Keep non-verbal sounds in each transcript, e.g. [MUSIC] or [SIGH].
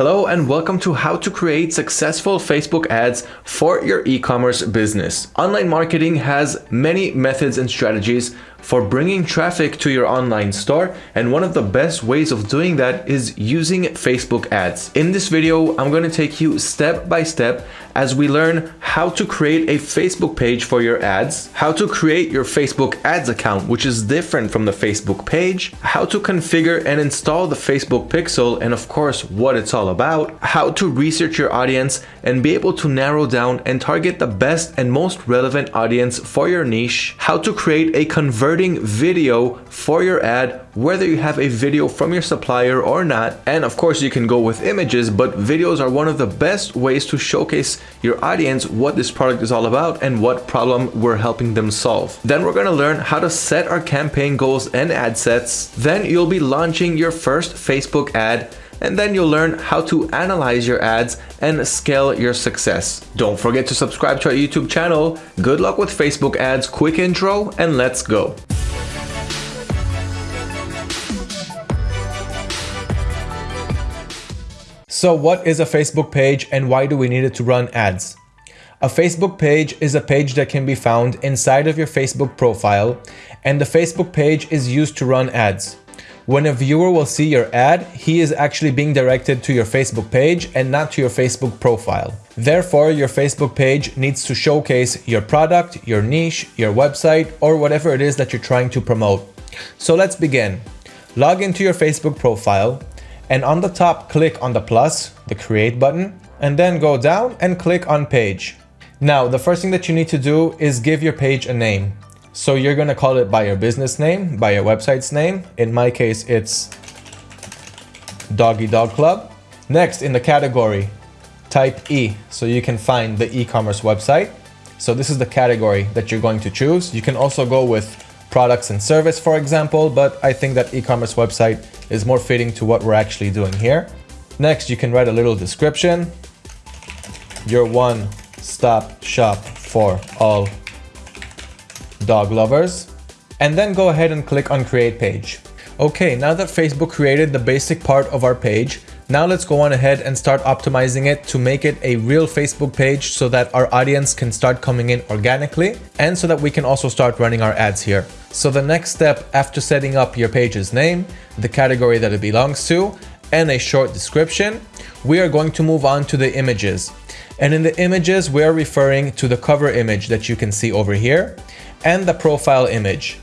Hello and welcome to how to create successful Facebook ads for your e-commerce business. Online marketing has many methods and strategies for bringing traffic to your online store and one of the best ways of doing that is using Facebook ads. In this video, I'm going to take you step by step as we learn how to create a Facebook page for your ads, how to create your Facebook ads account, which is different from the Facebook page, how to configure and install the Facebook pixel, and of course, what it's all about, how to research your audience and be able to narrow down and target the best and most relevant audience for your niche, how to create a converting video for your ad, whether you have a video from your supplier or not. And of course, you can go with images, but videos are one of the best ways to showcase your audience what this product is all about and what problem we're helping them solve. Then we're gonna learn how to set our campaign goals and ad sets. Then you'll be launching your first Facebook ad and then you'll learn how to analyze your ads and scale your success. Don't forget to subscribe to our YouTube channel. Good luck with Facebook ads, quick intro, and let's go. So what is a Facebook page and why do we need it to run ads? A Facebook page is a page that can be found inside of your Facebook profile and the Facebook page is used to run ads. When a viewer will see your ad, he is actually being directed to your Facebook page and not to your Facebook profile. Therefore, your Facebook page needs to showcase your product, your niche, your website, or whatever it is that you're trying to promote. So let's begin. Log into your Facebook profile, and on the top click on the plus, the create button, and then go down and click on page. Now, the first thing that you need to do is give your page a name. So you're gonna call it by your business name, by your website's name. In my case, it's Doggy Dog Club. Next, in the category, type E, so you can find the e-commerce website. So this is the category that you're going to choose. You can also go with products and service, for example, but I think that e-commerce website is more fitting to what we're actually doing here. Next, you can write a little description. Your one-stop shop for all dog lovers. And then go ahead and click on create page. Okay, now that Facebook created the basic part of our page, now let's go on ahead and start optimizing it to make it a real Facebook page so that our audience can start coming in organically and so that we can also start running our ads here. So the next step after setting up your page's name, the category that it belongs to, and a short description, we are going to move on to the images. And in the images, we're referring to the cover image that you can see over here and the profile image.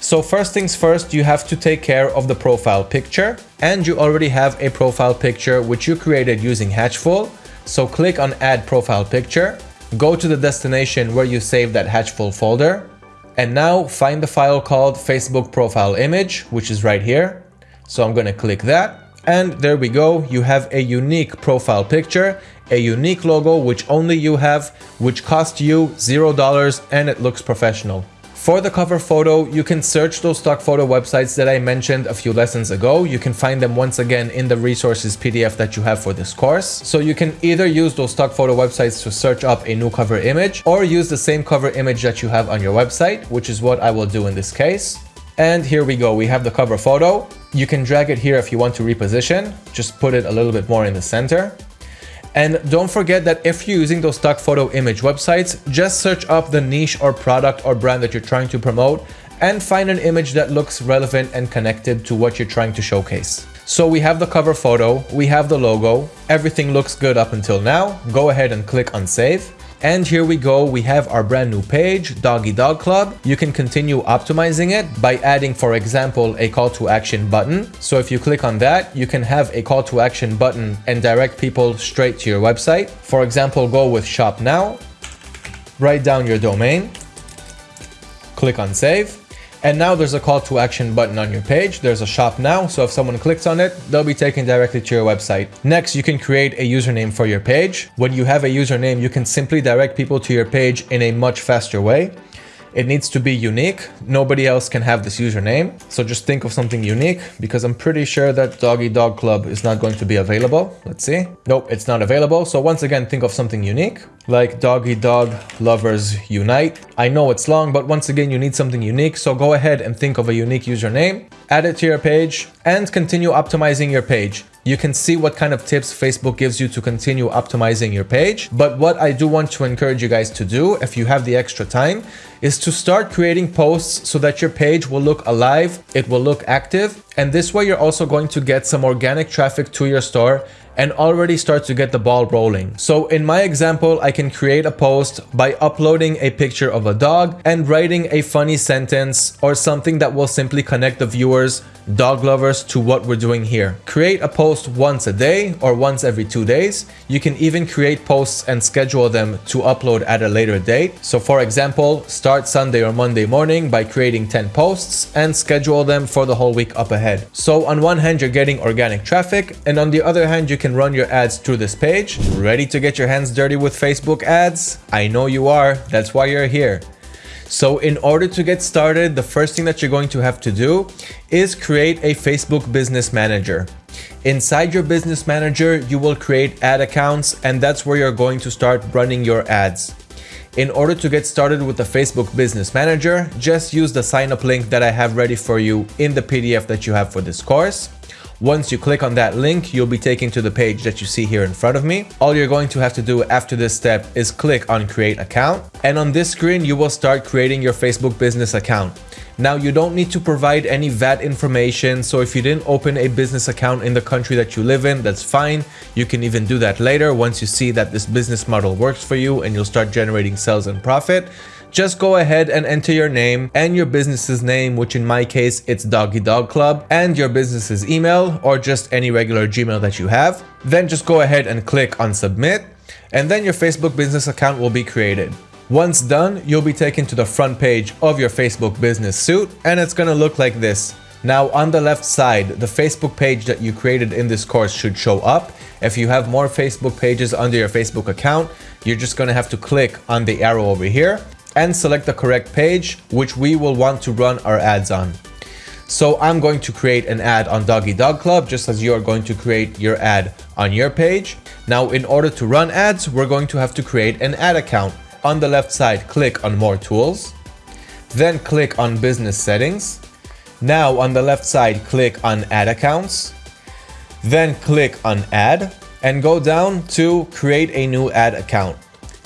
So first things first, you have to take care of the profile picture and you already have a profile picture which you created using Hatchful. So click on add profile picture, go to the destination where you saved that Hatchful folder and now find the file called Facebook profile image, which is right here. So I'm going to click that and there we go. You have a unique profile picture, a unique logo which only you have, which cost you zero dollars and it looks professional. For the cover photo, you can search those stock photo websites that I mentioned a few lessons ago. You can find them once again in the resources PDF that you have for this course. So you can either use those stock photo websites to search up a new cover image or use the same cover image that you have on your website, which is what I will do in this case. And here we go. We have the cover photo. You can drag it here if you want to reposition. Just put it a little bit more in the center. And don't forget that if you're using those stock photo image websites, just search up the niche or product or brand that you're trying to promote and find an image that looks relevant and connected to what you're trying to showcase. So we have the cover photo, we have the logo, everything looks good up until now. Go ahead and click on save. And here we go, we have our brand new page, Doggy Dog Club. You can continue optimizing it by adding, for example, a call to action button. So if you click on that, you can have a call to action button and direct people straight to your website. For example, go with shop now, write down your domain, click on save, and now there's a call to action button on your page. There's a shop now. So if someone clicks on it, they'll be taken directly to your website. Next, you can create a username for your page. When you have a username, you can simply direct people to your page in a much faster way. It needs to be unique. Nobody else can have this username. So just think of something unique because I'm pretty sure that Doggy Dog Club is not going to be available. Let's see. Nope, it's not available. So once again, think of something unique like Doggy Dog Lovers Unite. I know it's long, but once again, you need something unique. So go ahead and think of a unique username, add it to your page and continue optimizing your page. You can see what kind of tips Facebook gives you to continue optimizing your page. But what I do want to encourage you guys to do, if you have the extra time, is to start creating posts so that your page will look alive, it will look active, and this way you're also going to get some organic traffic to your store and already start to get the ball rolling. So in my example, I can create a post by uploading a picture of a dog and writing a funny sentence or something that will simply connect the viewers dog lovers to what we're doing here. Create a post once a day or once every two days. You can even create posts and schedule them to upload at a later date. So for example, start Sunday or Monday morning by creating 10 posts and schedule them for the whole week up ahead. So on one hand, you're getting organic traffic and on the other hand, you can run your ads through this page. Ready to get your hands dirty with Facebook ads? I know you are. That's why you're here. So in order to get started, the first thing that you're going to have to do is create a Facebook Business Manager. Inside your Business Manager, you will create ad accounts and that's where you're going to start running your ads. In order to get started with the Facebook Business Manager, just use the sign up link that I have ready for you in the PDF that you have for this course. Once you click on that link, you'll be taken to the page that you see here in front of me. All you're going to have to do after this step is click on create account. And on this screen, you will start creating your Facebook business account. Now you don't need to provide any VAT information. So if you didn't open a business account in the country that you live in, that's fine. You can even do that later once you see that this business model works for you and you'll start generating sales and profit just go ahead and enter your name and your business's name, which in my case, it's Doggy Dog Club, and your business's email or just any regular Gmail that you have. Then just go ahead and click on submit, and then your Facebook business account will be created. Once done, you'll be taken to the front page of your Facebook business suite, and it's gonna look like this. Now on the left side, the Facebook page that you created in this course should show up. If you have more Facebook pages under your Facebook account, you're just gonna have to click on the arrow over here and select the correct page, which we will want to run our ads on. So I'm going to create an ad on Doggy Dog Club, just as you are going to create your ad on your page. Now, in order to run ads, we're going to have to create an ad account. On the left side, click on More Tools, then click on Business Settings. Now, on the left side, click on Ad Accounts, then click on Add, and go down to Create a new ad account.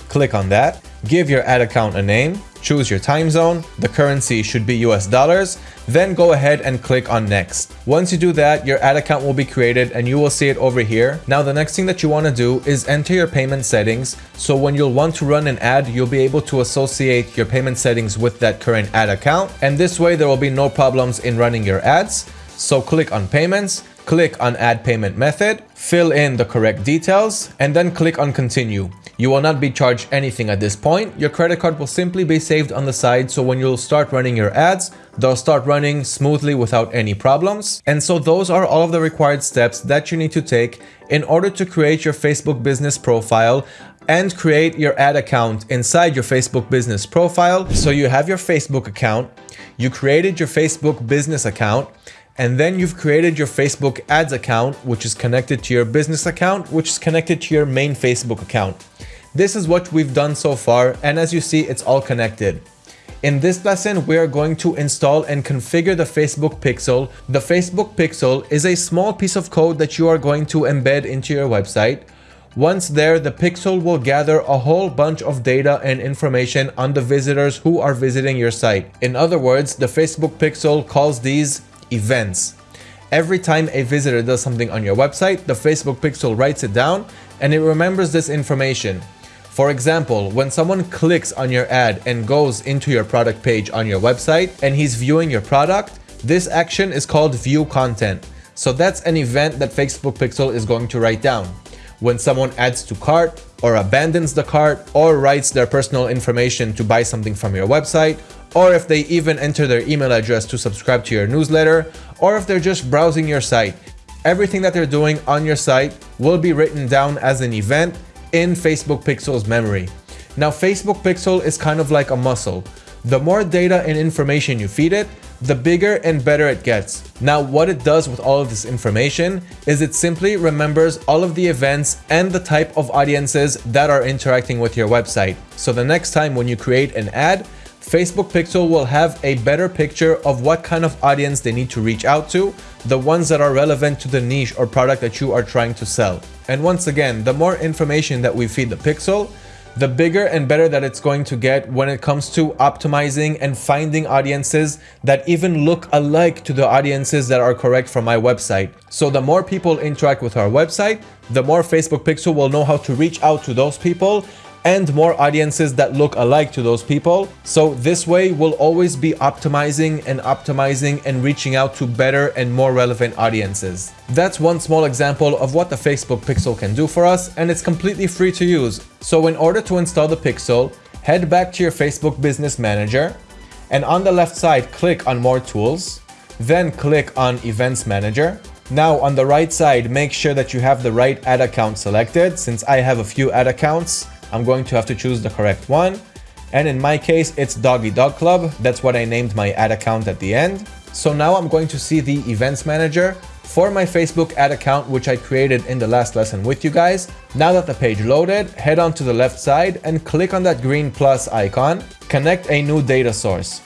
Click on that give your ad account a name, choose your time zone, the currency should be US dollars, then go ahead and click on next. Once you do that, your ad account will be created and you will see it over here. Now the next thing that you want to do is enter your payment settings. So when you'll want to run an ad, you'll be able to associate your payment settings with that current ad account. And this way there will be no problems in running your ads. So click on payments, click on add payment method, fill in the correct details, and then click on continue. You will not be charged anything at this point. Your credit card will simply be saved on the side so when you'll start running your ads, they'll start running smoothly without any problems. And so those are all of the required steps that you need to take in order to create your Facebook business profile and create your ad account inside your Facebook business profile. So you have your Facebook account, you created your Facebook business account, and then you've created your Facebook ads account, which is connected to your business account, which is connected to your main Facebook account. This is what we've done so far, and as you see, it's all connected. In this lesson, we are going to install and configure the Facebook Pixel. The Facebook Pixel is a small piece of code that you are going to embed into your website. Once there, the Pixel will gather a whole bunch of data and information on the visitors who are visiting your site. In other words, the Facebook Pixel calls these events. Every time a visitor does something on your website, the Facebook pixel writes it down and it remembers this information. For example, when someone clicks on your ad and goes into your product page on your website and he's viewing your product, this action is called view content. So that's an event that Facebook Pixel is going to write down. When someone adds to cart or abandons the cart or writes their personal information to buy something from your website or if they even enter their email address to subscribe to your newsletter, or if they're just browsing your site. Everything that they're doing on your site will be written down as an event in Facebook Pixel's memory. Now, Facebook Pixel is kind of like a muscle. The more data and information you feed it, the bigger and better it gets. Now, what it does with all of this information is it simply remembers all of the events and the type of audiences that are interacting with your website. So the next time when you create an ad, Facebook Pixel will have a better picture of what kind of audience they need to reach out to, the ones that are relevant to the niche or product that you are trying to sell. And once again, the more information that we feed the Pixel, the bigger and better that it's going to get when it comes to optimizing and finding audiences that even look alike to the audiences that are correct for my website. So the more people interact with our website, the more Facebook Pixel will know how to reach out to those people and more audiences that look alike to those people. So this way we'll always be optimizing and optimizing and reaching out to better and more relevant audiences. That's one small example of what the Facebook Pixel can do for us and it's completely free to use. So in order to install the Pixel, head back to your Facebook Business Manager and on the left side click on More Tools, then click on Events Manager. Now on the right side, make sure that you have the right ad account selected. Since I have a few ad accounts, I'm going to have to choose the correct one. And in my case, it's Doggy Dog Club. That's what I named my ad account at the end. So now I'm going to see the events manager for my Facebook ad account, which I created in the last lesson with you guys. Now that the page loaded, head on to the left side and click on that green plus icon, connect a new data source.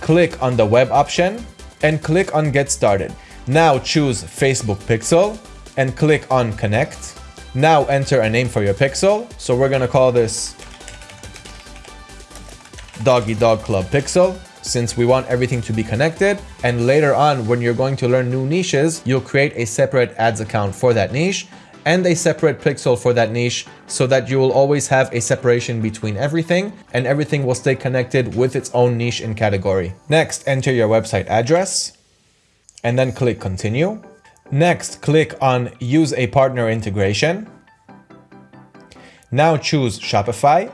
Click on the web option and click on get started. Now choose Facebook Pixel and click on connect. Now enter a name for your pixel. So we're gonna call this Doggy Dog Club Pixel since we want everything to be connected. And later on, when you're going to learn new niches, you'll create a separate ads account for that niche and a separate pixel for that niche so that you will always have a separation between everything and everything will stay connected with its own niche and category. Next, enter your website address and then click continue. Next, click on Use a Partner Integration. Now choose Shopify.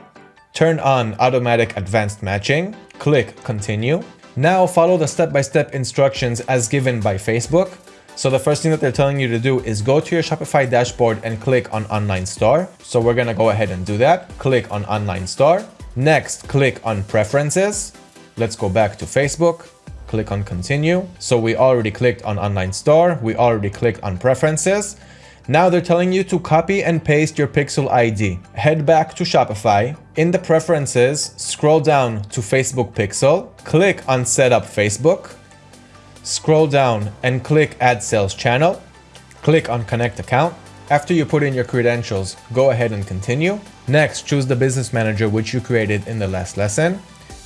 Turn on Automatic Advanced Matching. Click Continue. Now follow the step-by-step -step instructions as given by Facebook. So the first thing that they're telling you to do is go to your Shopify dashboard and click on Online Store. So we're gonna go ahead and do that. Click on Online Store. Next, click on Preferences. Let's go back to Facebook click on continue. So we already clicked on online store. We already clicked on preferences. Now they're telling you to copy and paste your Pixel ID. Head back to Shopify. In the preferences, scroll down to Facebook Pixel. Click on Setup Facebook. Scroll down and click Add Sales Channel. Click on Connect Account. After you put in your credentials, go ahead and continue. Next, choose the business manager which you created in the last lesson.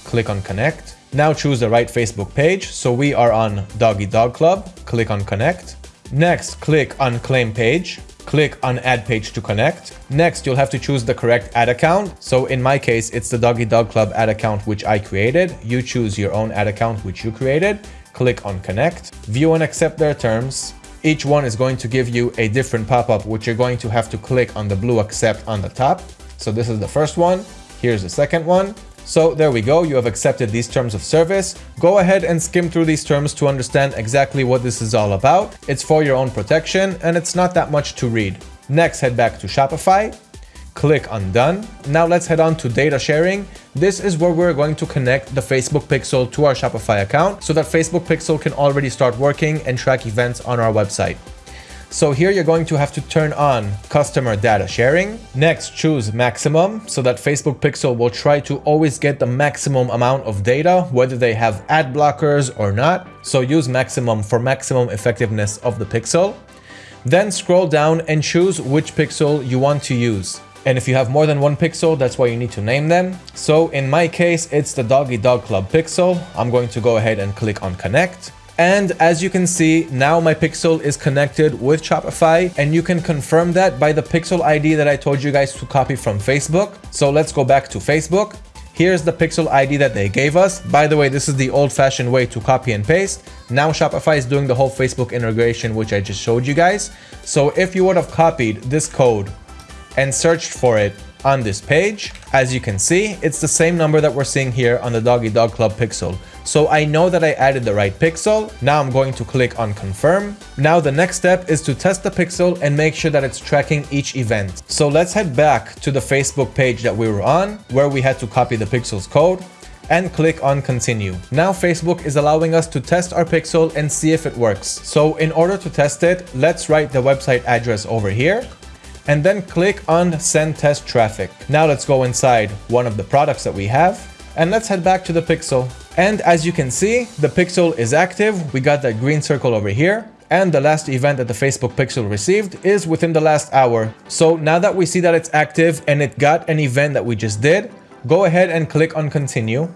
Click on Connect. Now choose the right Facebook page. So we are on Doggy Dog Club. Click on connect. Next, click on claim page. Click on add page to connect. Next, you'll have to choose the correct ad account. So in my case, it's the Doggy Dog Club ad account, which I created. You choose your own ad account, which you created. Click on connect. View and accept their terms. Each one is going to give you a different pop-up, which you're going to have to click on the blue accept on the top. So this is the first one. Here's the second one. So there we go, you have accepted these terms of service. Go ahead and skim through these terms to understand exactly what this is all about. It's for your own protection and it's not that much to read. Next, head back to Shopify, click on done. Now let's head on to data sharing. This is where we're going to connect the Facebook Pixel to our Shopify account so that Facebook Pixel can already start working and track events on our website. So here you're going to have to turn on customer data sharing. Next, choose maximum so that Facebook Pixel will try to always get the maximum amount of data, whether they have ad blockers or not. So use maximum for maximum effectiveness of the pixel. Then scroll down and choose which pixel you want to use. And if you have more than one pixel, that's why you need to name them. So in my case, it's the Doggy Dog Club pixel. I'm going to go ahead and click on connect. And as you can see, now my Pixel is connected with Shopify and you can confirm that by the Pixel ID that I told you guys to copy from Facebook. So let's go back to Facebook. Here's the Pixel ID that they gave us. By the way, this is the old-fashioned way to copy and paste. Now Shopify is doing the whole Facebook integration, which I just showed you guys. So if you would have copied this code and searched for it on this page, as you can see, it's the same number that we're seeing here on the Doggy Dog Club Pixel. So I know that I added the right pixel. Now I'm going to click on confirm. Now the next step is to test the pixel and make sure that it's tracking each event. So let's head back to the Facebook page that we were on where we had to copy the pixel's code and click on continue. Now Facebook is allowing us to test our pixel and see if it works. So in order to test it, let's write the website address over here and then click on send test traffic. Now let's go inside one of the products that we have And let's head back to the pixel. And as you can see, the pixel is active. We got that green circle over here. And the last event that the Facebook pixel received is within the last hour. So now that we see that it's active and it got an event that we just did, go ahead and click on continue.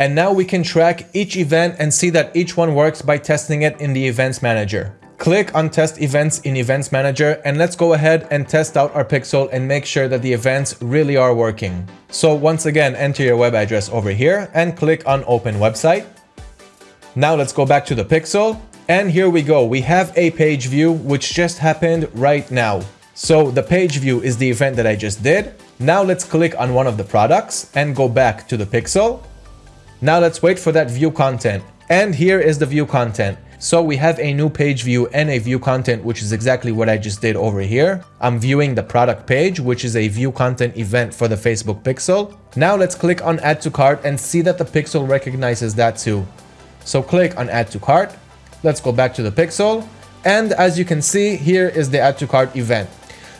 And now we can track each event and see that each one works by testing it in the events manager. Click on test events in events manager and let's go ahead and test out our pixel and make sure that the events really are working. So once again, enter your web address over here and click on open website. Now let's go back to the pixel and here we go. We have a page view which just happened right now. So the page view is the event that I just did. Now let's click on one of the products and go back to the pixel. Now let's wait for that view content. And here is the view content. So we have a new page view and a view content, which is exactly what I just did over here. I'm viewing the product page, which is a view content event for the Facebook pixel. Now let's click on add to cart and see that the pixel recognizes that too. So click on add to cart. Let's go back to the pixel. And as you can see, here is the add to cart event.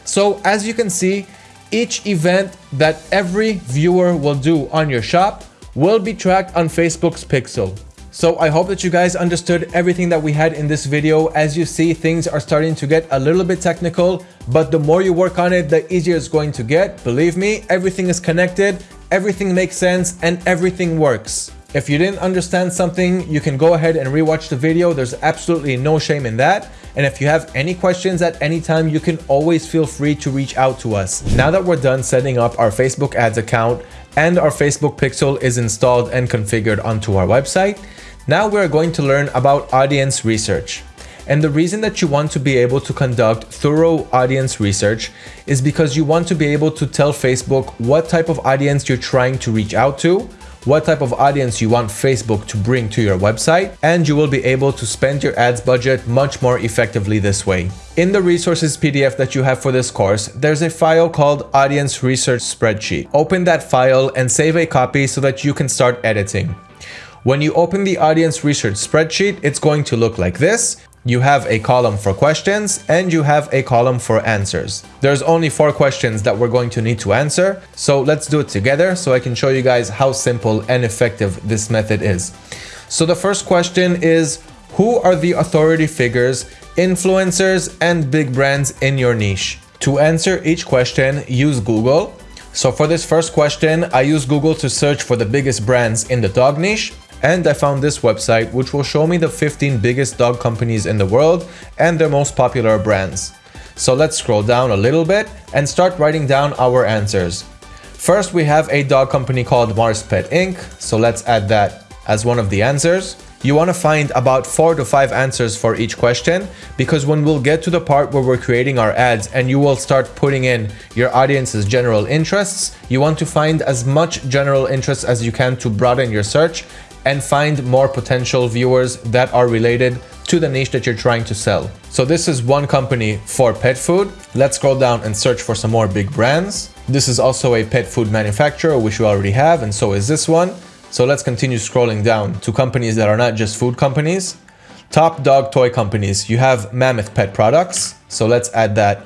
So as you can see, each event that every viewer will do on your shop will be tracked on Facebook's pixel. So I hope that you guys understood everything that we had in this video. As you see, things are starting to get a little bit technical, but the more you work on it, the easier it's going to get. Believe me, everything is connected, everything makes sense, and everything works. If you didn't understand something, you can go ahead and rewatch the video. There's absolutely no shame in that. And if you have any questions at any time, you can always feel free to reach out to us. Now that we're done setting up our Facebook ads account and our Facebook pixel is installed and configured onto our website, now we're going to learn about audience research. And the reason that you want to be able to conduct thorough audience research is because you want to be able to tell Facebook what type of audience you're trying to reach out to, what type of audience you want Facebook to bring to your website, and you will be able to spend your ads budget much more effectively this way. In the resources PDF that you have for this course, there's a file called Audience Research Spreadsheet. Open that file and save a copy so that you can start editing. When you open the audience research spreadsheet, it's going to look like this. You have a column for questions and you have a column for answers. There's only four questions that we're going to need to answer. So let's do it together so I can show you guys how simple and effective this method is. So the first question is, who are the authority figures, influencers, and big brands in your niche? To answer each question, use Google. So for this first question, I use Google to search for the biggest brands in the dog niche and I found this website which will show me the 15 biggest dog companies in the world and their most popular brands. So let's scroll down a little bit and start writing down our answers. First we have a dog company called Mars Pet Inc. So let's add that as one of the answers. You want to find about four to five answers for each question because when we'll get to the part where we're creating our ads and you will start putting in your audience's general interests, you want to find as much general interest as you can to broaden your search and find more potential viewers that are related to the niche that you're trying to sell. So this is one company for pet food. Let's scroll down and search for some more big brands. This is also a pet food manufacturer, which we already have, and so is this one. So let's continue scrolling down to companies that are not just food companies. Top dog toy companies. You have Mammoth Pet Products. So let's add that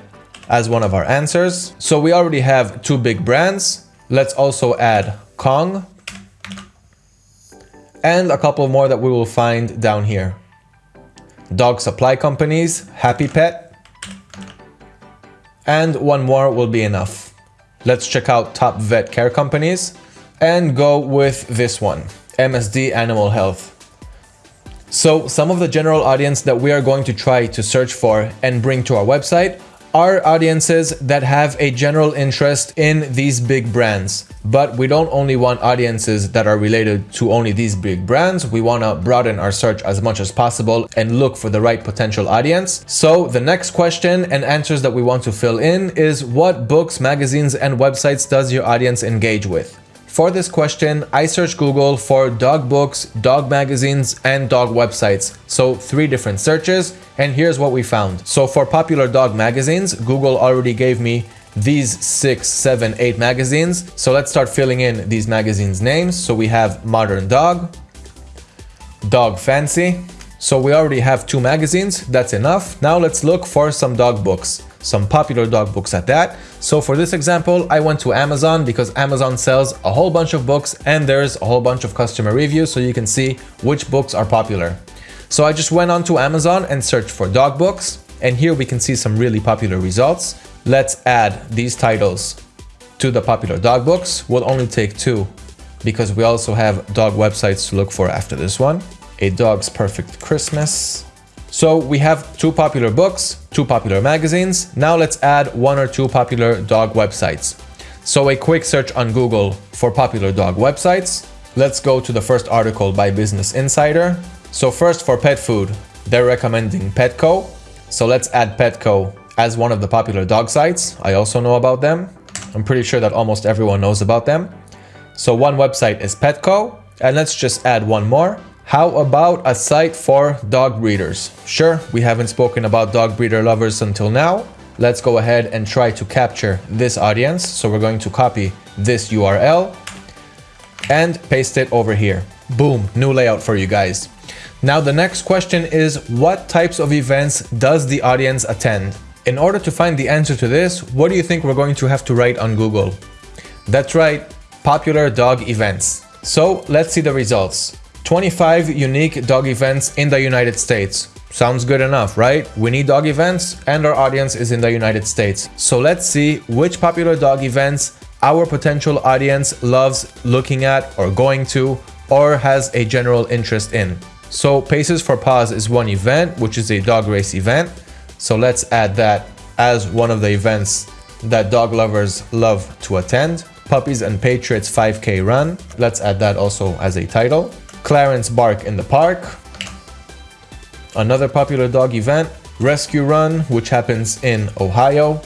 as one of our answers. So we already have two big brands. Let's also add Kong and a couple more that we will find down here. Dog supply companies, Happy Pet, and one more will be enough. Let's check out top vet care companies and go with this one, MSD Animal Health. So some of the general audience that we are going to try to search for and bring to our website are audiences that have a general interest in these big brands. But we don't only want audiences that are related to only these big brands. We want to broaden our search as much as possible and look for the right potential audience. So the next question and answers that we want to fill in is what books, magazines, and websites does your audience engage with? For this question, I searched Google for dog books, dog magazines, and dog websites. So three different searches, and here's what we found. So for popular dog magazines, Google already gave me these six, seven, eight magazines. So let's start filling in these magazines names. So we have Modern Dog, Dog Fancy. So we already have two magazines, that's enough. Now let's look for some dog books. some popular dog books at that. So for this example, I went to Amazon because Amazon sells a whole bunch of books and there's a whole bunch of customer reviews so you can see which books are popular. So I just went on to Amazon and searched for dog books and here we can see some really popular results. Let's add these titles to the popular dog books. We'll only take two because we also have dog websites to look for after this one. A Dog's Perfect Christmas, so we have two popular books, two popular magazines. Now let's add one or two popular dog websites. So a quick search on Google for popular dog websites. Let's go to the first article by Business Insider. So first for pet food, they're recommending Petco. So let's add Petco as one of the popular dog sites. I also know about them. I'm pretty sure that almost everyone knows about them. So one website is Petco and let's just add one more. How about a site for dog breeders? Sure, we haven't spoken about dog breeder lovers until now. Let's go ahead and try to capture this audience. So we're going to copy this URL and paste it over here. Boom, new layout for you guys. Now the next question is what types of events does the audience attend? In order to find the answer to this, what do you think we're going to have to write on Google? That's right, popular dog events. So let's see the results. 25 unique dog events in the United States. Sounds good enough, right? We need dog events and our audience is in the United States. So let's see which popular dog events our potential audience loves looking at or going to or has a general interest in. So Paces for Paws is one event, which is a dog race event. So let's add that as one of the events that dog lovers love to attend. Puppies and Patriots 5K Run. Let's add that also as a title. Clarence Bark in the Park, another popular dog event, Rescue Run, which happens in Ohio.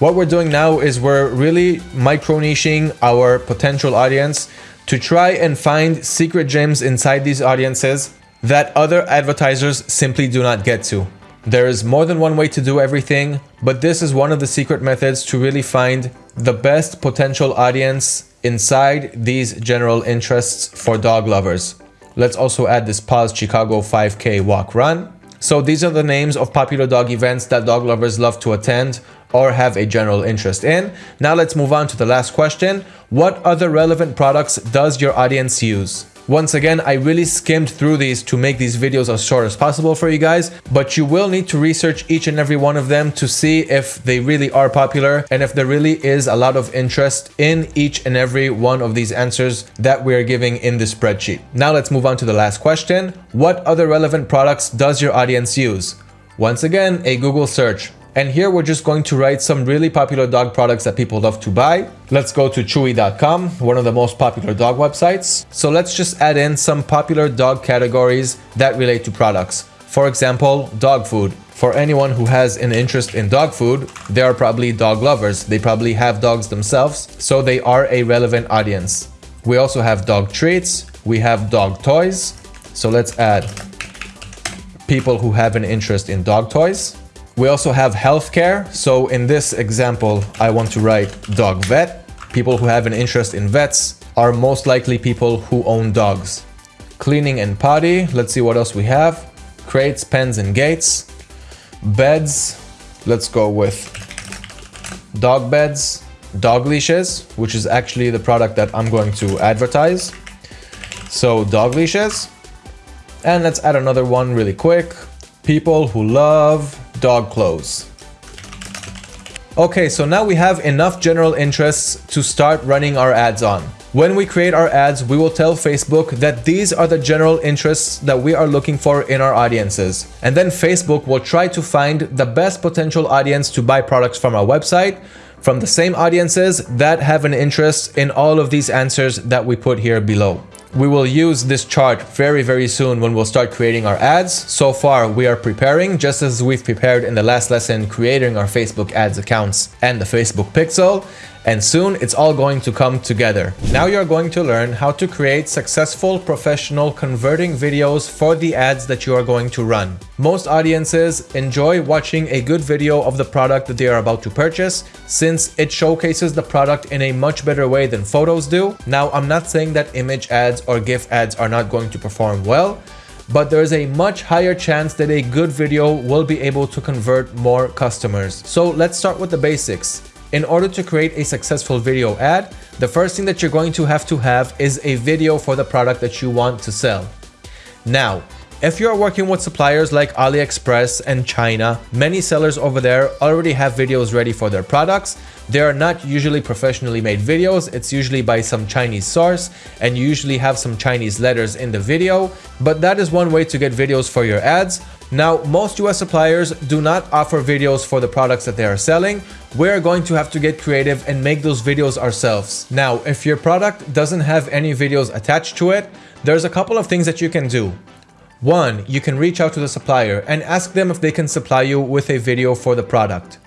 What we're doing now is we're really micro-niching our potential audience to try and find secret gems inside these audiences that other advertisers simply do not get to. There is more than one way to do everything, but this is one of the secret methods to really find the best potential audience inside these general interests for dog lovers. Let's also add this Paws Chicago 5K walk run. So these are the names of popular dog events that dog lovers love to attend or have a general interest in. Now let's move on to the last question. What other relevant products does your audience use? Once again, I really skimmed through these to make these videos as short as possible for you guys, but you will need to research each and every one of them to see if they really are popular and if there really is a lot of interest in each and every one of these answers that we are giving in this spreadsheet. Now let's move on to the last question. What other relevant products does your audience use? Once again, a Google search. And here we're just going to write some really popular dog products that people love to buy. Let's go to chewy.com, one of the most popular dog websites. So let's just add in some popular dog categories that relate to products. For example, dog food. For anyone who has an interest in dog food, they are probably dog lovers. They probably have dogs themselves, so they are a relevant audience. We also have dog treats. We have dog toys. So let's add people who have an interest in dog toys. We also have healthcare. So in this example, I want to write dog vet. People who have an interest in vets are most likely people who own dogs. Cleaning and potty. Let's see what else we have. Crates, pens and gates. Beds. Let's go with dog beds. Dog leashes, which is actually the product that I'm going to advertise. So dog leashes. And let's add another one really quick. People who love dog clothes. Okay, so now we have enough general interests to start running our ads on. When we create our ads, we will tell Facebook that these are the general interests that we are looking for in our audiences. And then Facebook will try to find the best potential audience to buy products from our website from the same audiences that have an interest in all of these answers that we put here below. We will use this chart very, very soon when we'll start creating our ads. So far, we are preparing just as we've prepared in the last lesson, creating our Facebook ads accounts and the Facebook pixel and soon it's all going to come together. Now you're going to learn how to create successful professional converting videos for the ads that you are going to run. Most audiences enjoy watching a good video of the product that they are about to purchase since it showcases the product in a much better way than photos do. Now I'm not saying that image ads or GIF ads are not going to perform well, but there is a much higher chance that a good video will be able to convert more customers. So let's start with the basics. In order to create a successful video ad, the first thing that you're going to have to have is a video for the product that you want to sell. Now, if you're working with suppliers like AliExpress and China, many sellers over there already have videos ready for their products. They are not usually professionally made videos, it's usually by some Chinese source and you usually have some Chinese letters in the video, but that is one way to get videos for your ads. Now, most US suppliers do not offer videos for the products that they are selling. We're going to have to get creative and make those videos ourselves. Now, if your product doesn't have any videos attached to it, there's a couple of things that you can do. One, you can reach out to the supplier and ask them if they can supply you with a video for the product.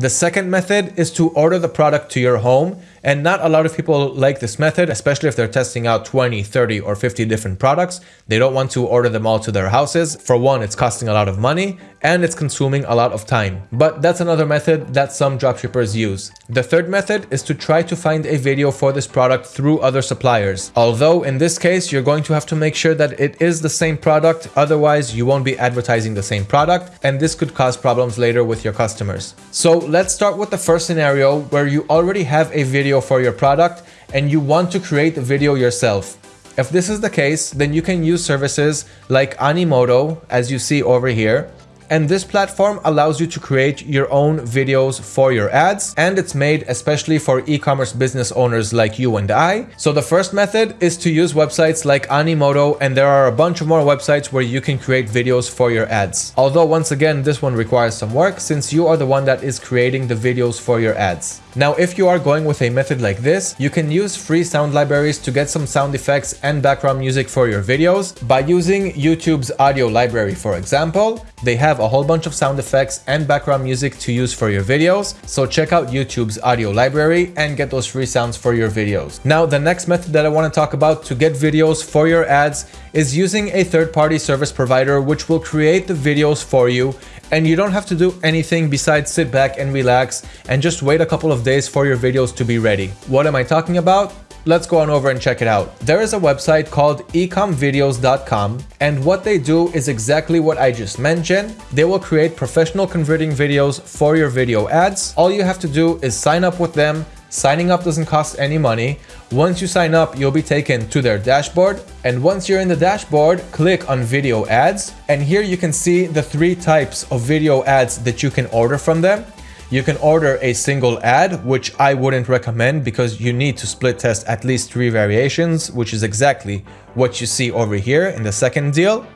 The second method is to order the product to your home and not a lot of people like this method, especially if they're testing out 20, 30 or 50 different products. They don't want to order them all to their houses. For one, it's costing a lot of money and it's consuming a lot of time. But that's another method that some dropshippers use. The third method is to try to find a video for this product through other suppliers. Although in this case, you're going to have to make sure that it is the same product. Otherwise, you won't be advertising the same product and this could cause problems later with your customers. So let's start with the first scenario where you already have a video for your product and you want to create a video yourself. If this is the case, then you can use services like Animoto, as you see over here, and this platform allows you to create your own videos for your ads and it's made especially for e-commerce business owners like you and I. So the first method is to use websites like Animoto and there are a bunch of more websites where you can create videos for your ads. Although once again this one requires some work since you are the one that is creating the videos for your ads. Now if you are going with a method like this, you can use free sound libraries to get some sound effects and background music for your videos by using YouTube's audio library for example. They have a whole bunch of sound effects and background music to use for your videos, so check out YouTube's audio library and get those free sounds for your videos. Now, the next method that I want to talk about to get videos for your ads is using a third-party service provider which will create the videos for you and you don't have to do anything besides sit back and relax and just wait a couple of days for your videos to be ready. What am I talking about? Let's go on over and check it out. There is a website called ecomvideos.com and what they do is exactly what I just mentioned. They will create professional converting videos for your video ads. All you have to do is sign up with them. Signing up doesn't cost any money. Once you sign up, you'll be taken to their dashboard. And once you're in the dashboard, click on video ads. And here you can see the three types of video ads that you can order from them. You can order a single ad, which I wouldn't recommend because you need to split test at least three variations, which is exactly what you see over here in the second deal.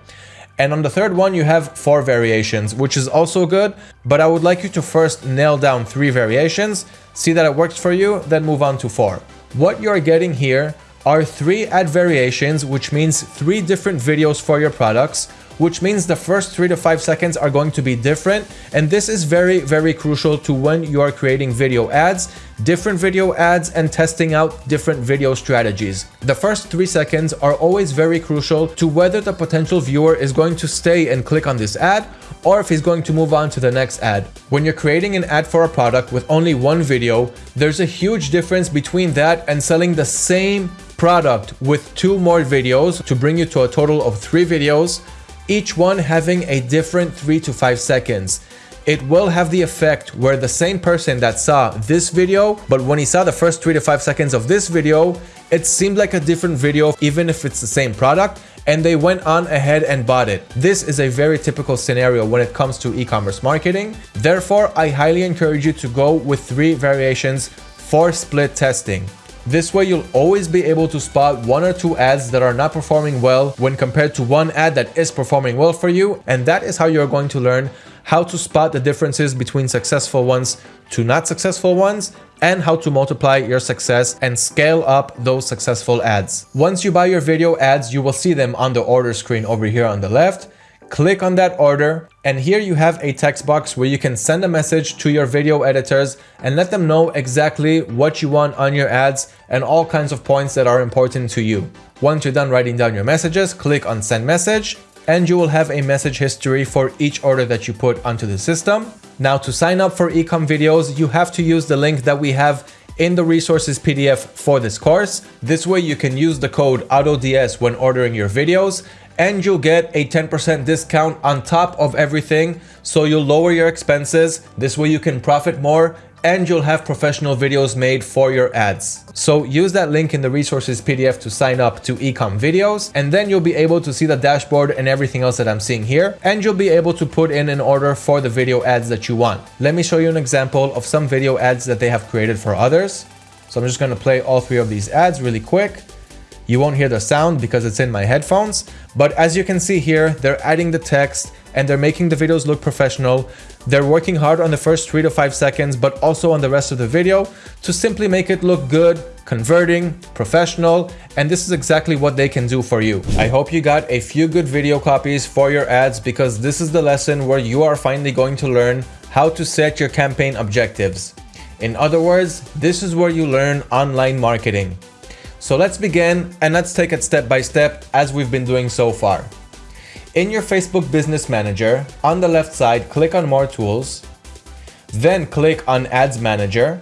And on the third one, you have four variations, which is also good, but I would like you to first nail down three variations, see that it works for you, then move on to four. What you're getting here are three ad variations, which means three different videos for your products, which means the first three to five seconds are going to be different. And this is very, very crucial to when you are creating video ads, different video ads and testing out different video strategies. The first three seconds are always very crucial to whether the potential viewer is going to stay and click on this ad or if he's going to move on to the next ad. When you're creating an ad for a product with only one video, there's a huge difference between that and selling the same product with two more videos to bring you to a total of three videos each one having a different 3 to 5 seconds. It will have the effect where the same person that saw this video, but when he saw the first 3 to 5 seconds of this video, it seemed like a different video even if it's the same product and they went on ahead and bought it. This is a very typical scenario when it comes to e-commerce marketing. Therefore, I highly encourage you to go with three variations for split testing. This way you'll always be able to spot one or two ads that are not performing well when compared to one ad that is performing well for you and that is how you're going to learn how to spot the differences between successful ones to not successful ones and how to multiply your success and scale up those successful ads. Once you buy your video ads, you will see them on the order screen over here on the left click on that order and here you have a text box where you can send a message to your video editors and let them know exactly what you want on your ads and all kinds of points that are important to you. Once you're done writing down your messages, click on send message and you will have a message history for each order that you put onto the system. Now to sign up for Ecom videos, you have to use the link that we have in the resources PDF for this course. This way you can use the code AutoDS when ordering your videos and you'll get a 10% discount on top of everything. So you'll lower your expenses. This way you can profit more and you'll have professional videos made for your ads. So use that link in the resources PDF to sign up to Ecom videos and then you'll be able to see the dashboard and everything else that I'm seeing here and you'll be able to put in an order for the video ads that you want. Let me show you an example of some video ads that they have created for others. So I'm just going to play all three of these ads really quick. You won't hear the sound because it's in my headphones, but as you can see here, they're adding the text and they're making the videos look professional. They're working hard on the first three to five seconds, but also on the rest of the video to simply make it look good, converting, professional, and this is exactly what they can do for you. I hope you got a few good video copies for your ads because this is the lesson where you are finally going to learn how to set your campaign objectives. In other words, this is where you learn online marketing. So let's begin and let's take it step by step as we've been doing so far. In your Facebook Business Manager, on the left side, click on More Tools, then click on Ads Manager.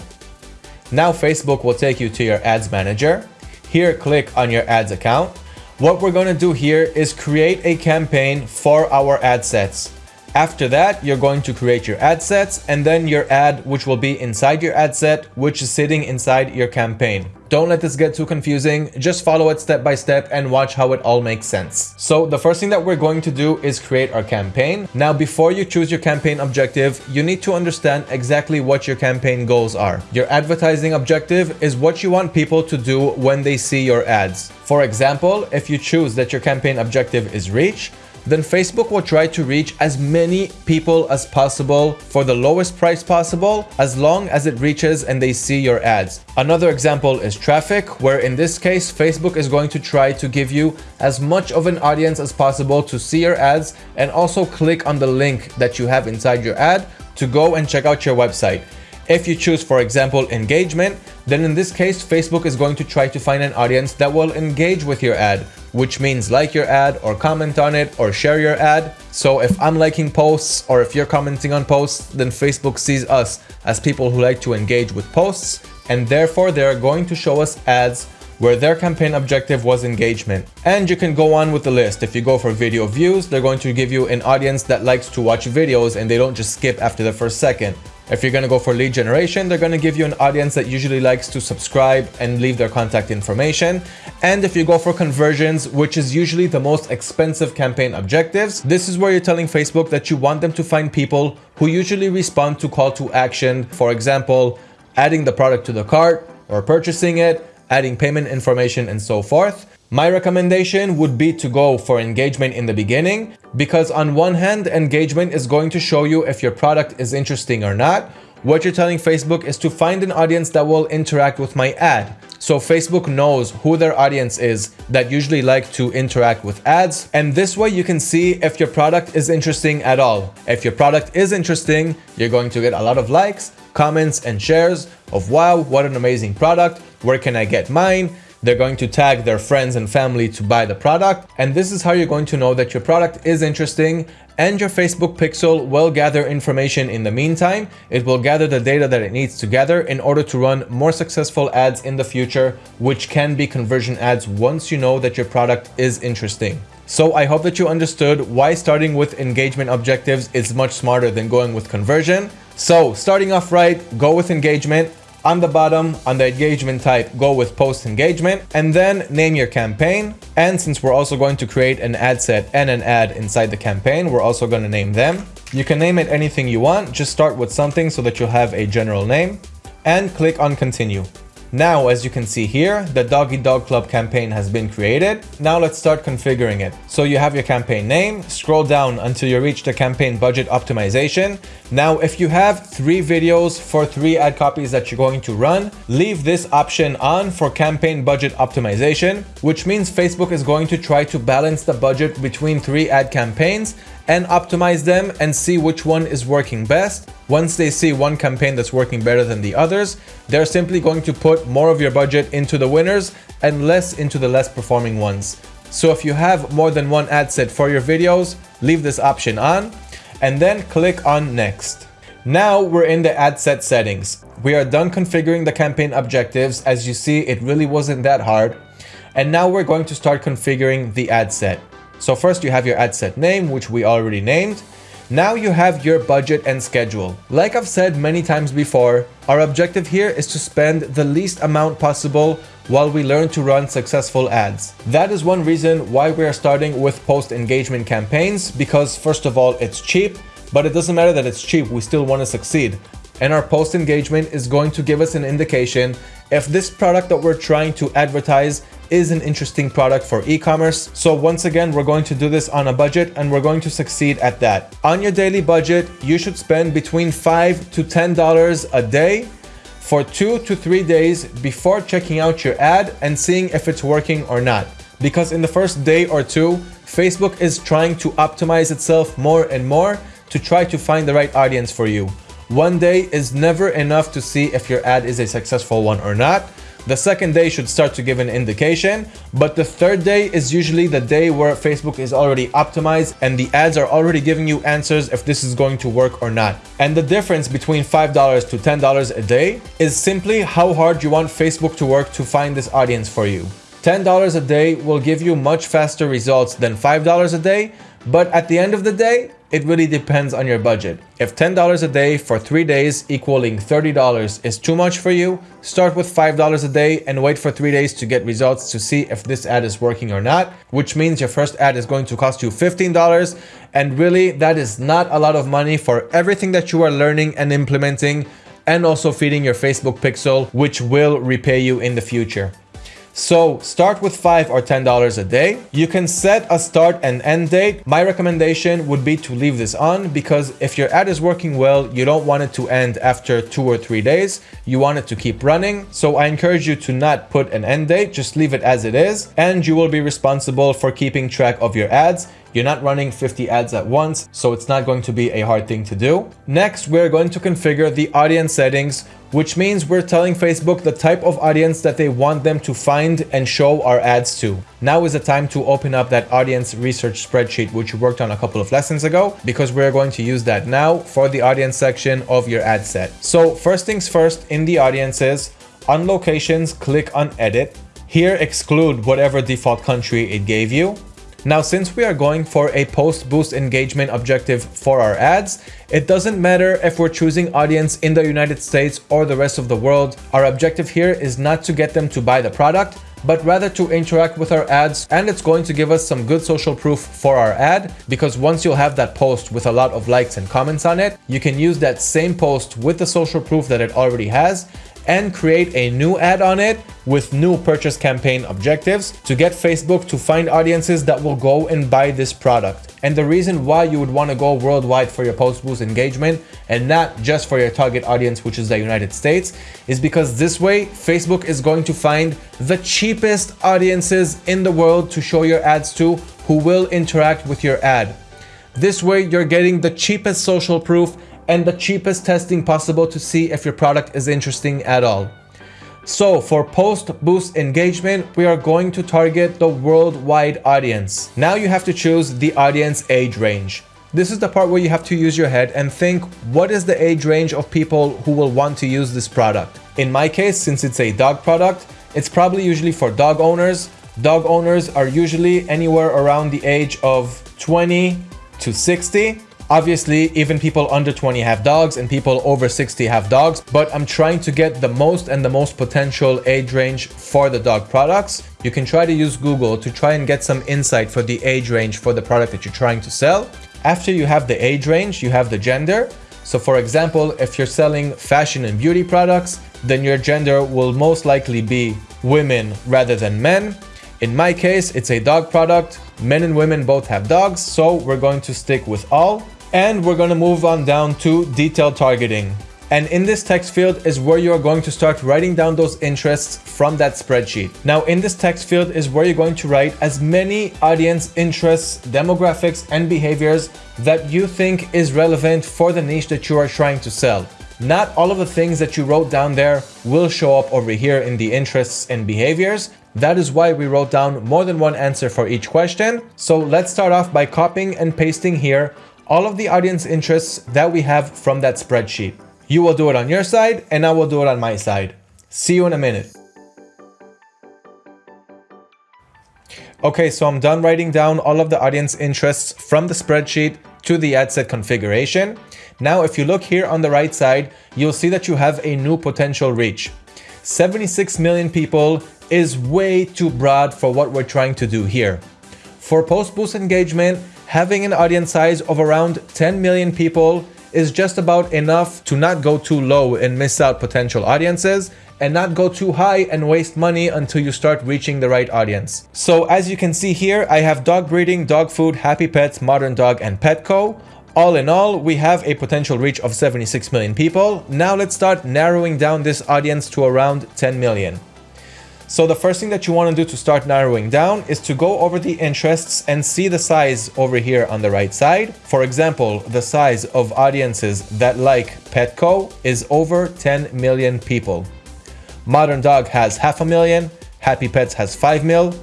Now Facebook will take you to your Ads Manager. Here, click on your ads account. What we're going to do here is create a campaign for our ad sets. After that, you're going to create your ad sets and then your ad, which will be inside your ad set, which is sitting inside your campaign. Don't let this get too confusing. Just follow it step by step and watch how it all makes sense. So the first thing that we're going to do is create our campaign. Now, before you choose your campaign objective, you need to understand exactly what your campaign goals are. Your advertising objective is what you want people to do when they see your ads. For example, if you choose that your campaign objective is reach, then Facebook will try to reach as many people as possible for the lowest price possible as long as it reaches and they see your ads. Another example is traffic, where in this case, Facebook is going to try to give you as much of an audience as possible to see your ads and also click on the link that you have inside your ad to go and check out your website. If you choose, for example, engagement, then in this case, Facebook is going to try to find an audience that will engage with your ad, which means like your ad or comment on it or share your ad. So if I'm liking posts or if you're commenting on posts, then Facebook sees us as people who like to engage with posts and therefore they're going to show us ads where their campaign objective was engagement. And you can go on with the list. If you go for video views, they're going to give you an audience that likes to watch videos and they don't just skip after the first second. If you're going to go for lead generation, they're going to give you an audience that usually likes to subscribe and leave their contact information. And if you go for conversions, which is usually the most expensive campaign objectives, this is where you're telling Facebook that you want them to find people who usually respond to call to action. For example, adding the product to the cart or purchasing it, adding payment information and so forth. My recommendation would be to go for engagement in the beginning because on one hand, engagement is going to show you if your product is interesting or not. What you're telling Facebook is to find an audience that will interact with my ad. So Facebook knows who their audience is that usually like to interact with ads. And this way you can see if your product is interesting at all. If your product is interesting, you're going to get a lot of likes, comments and shares of wow, what an amazing product. Where can I get mine? They're going to tag their friends and family to buy the product. And this is how you're going to know that your product is interesting and your Facebook pixel will gather information in the meantime. It will gather the data that it needs to gather in order to run more successful ads in the future, which can be conversion ads once you know that your product is interesting. So I hope that you understood why starting with engagement objectives is much smarter than going with conversion. So starting off right, go with engagement, on the bottom, on the engagement type, go with post engagement and then name your campaign. And since we're also going to create an ad set and an ad inside the campaign, we're also going to name them. You can name it anything you want. Just start with something so that you'll have a general name and click on continue. Now, as you can see here, the Doggy Dog Club campaign has been created. Now let's start configuring it. So you have your campaign name, scroll down until you reach the campaign budget optimization. Now, if you have three videos for three ad copies that you're going to run, leave this option on for campaign budget optimization, which means Facebook is going to try to balance the budget between three ad campaigns and optimize them and see which one is working best. Once they see one campaign that's working better than the others, they're simply going to put more of your budget into the winners and less into the less performing ones. So if you have more than one ad set for your videos, leave this option on and then click on next. Now we're in the ad set settings. We are done configuring the campaign objectives. As you see, it really wasn't that hard. And now we're going to start configuring the ad set. So first you have your ad set name, which we already named. Now you have your budget and schedule. Like I've said many times before, our objective here is to spend the least amount possible while we learn to run successful ads. That is one reason why we are starting with post engagement campaigns because first of all, it's cheap, but it doesn't matter that it's cheap, we still want to succeed. And our post engagement is going to give us an indication if this product that we're trying to advertise is an interesting product for e-commerce. So once again, we're going to do this on a budget and we're going to succeed at that. On your daily budget, you should spend between five to $10 a day for two to three days before checking out your ad and seeing if it's working or not. Because in the first day or two, Facebook is trying to optimize itself more and more to try to find the right audience for you. One day is never enough to see if your ad is a successful one or not. The second day should start to give an indication, but the third day is usually the day where Facebook is already optimized and the ads are already giving you answers if this is going to work or not. And the difference between $5 to $10 a day is simply how hard you want Facebook to work to find this audience for you. $10 a day will give you much faster results than $5 a day, but at the end of the day, it really depends on your budget. If $10 a day for three days equaling $30 is too much for you, start with $5 a day and wait for three days to get results to see if this ad is working or not, which means your first ad is going to cost you $15. And really, that is not a lot of money for everything that you are learning and implementing and also feeding your Facebook pixel, which will repay you in the future. So start with five or $10 a day. You can set a start and end date. My recommendation would be to leave this on because if your ad is working well, you don't want it to end after two or three days. You want it to keep running. So I encourage you to not put an end date, just leave it as it is. And you will be responsible for keeping track of your ads. You're not running 50 ads at once, so it's not going to be a hard thing to do. Next, we're going to configure the audience settings, which means we're telling Facebook the type of audience that they want them to find and show our ads to. Now is the time to open up that audience research spreadsheet, which we worked on a couple of lessons ago, because we're going to use that now for the audience section of your ad set. So first things first, in the audiences, on locations, click on edit. Here, exclude whatever default country it gave you. Now, since we are going for a post boost engagement objective for our ads, it doesn't matter if we're choosing audience in the United States or the rest of the world. Our objective here is not to get them to buy the product, but rather to interact with our ads and it's going to give us some good social proof for our ad because once you'll have that post with a lot of likes and comments on it, you can use that same post with the social proof that it already has and create a new ad on it with new purchase campaign objectives to get Facebook to find audiences that will go and buy this product. And the reason why you would want to go worldwide for your post boost engagement and not just for your target audience, which is the United States, is because this way Facebook is going to find the cheapest audiences in the world to show your ads to who will interact with your ad. This way you're getting the cheapest social proof and the cheapest testing possible to see if your product is interesting at all. So for post boost engagement, we are going to target the worldwide audience. Now you have to choose the audience age range. This is the part where you have to use your head and think, what is the age range of people who will want to use this product? In my case, since it's a dog product, it's probably usually for dog owners. Dog owners are usually anywhere around the age of 20 to 60. Obviously, even people under 20 have dogs and people over 60 have dogs, but I'm trying to get the most and the most potential age range for the dog products. You can try to use Google to try and get some insight for the age range for the product that you're trying to sell. After you have the age range, you have the gender. So for example, if you're selling fashion and beauty products, then your gender will most likely be women rather than men. In my case, it's a dog product. Men and women both have dogs, so we're going to stick with all. And we're going to move on down to detailed targeting. And in this text field is where you are going to start writing down those interests from that spreadsheet. Now in this text field is where you're going to write as many audience interests, demographics, and behaviors that you think is relevant for the niche that you are trying to sell. Not all of the things that you wrote down there will show up over here in the interests and behaviors. That is why we wrote down more than one answer for each question. So let's start off by copying and pasting here all of the audience interests that we have from that spreadsheet. You will do it on your side and I will do it on my side. See you in a minute. Okay, so I'm done writing down all of the audience interests from the spreadsheet to the ad set configuration. Now, if you look here on the right side, you'll see that you have a new potential reach. 76 million people is way too broad for what we're trying to do here. For post boost engagement, having an audience size of around 10 million people is just about enough to not go too low and miss out potential audiences and not go too high and waste money until you start reaching the right audience. So as you can see here, I have dog breeding, dog food, happy pets, modern dog, and Petco. All in all, we have a potential reach of 76 million people. Now let's start narrowing down this audience to around 10 million. So the first thing that you want to do to start narrowing down is to go over the interests and see the size over here on the right side. For example, the size of audiences that like Petco is over 10 million people. Modern Dog has half a million, Happy Pets has 5 mil,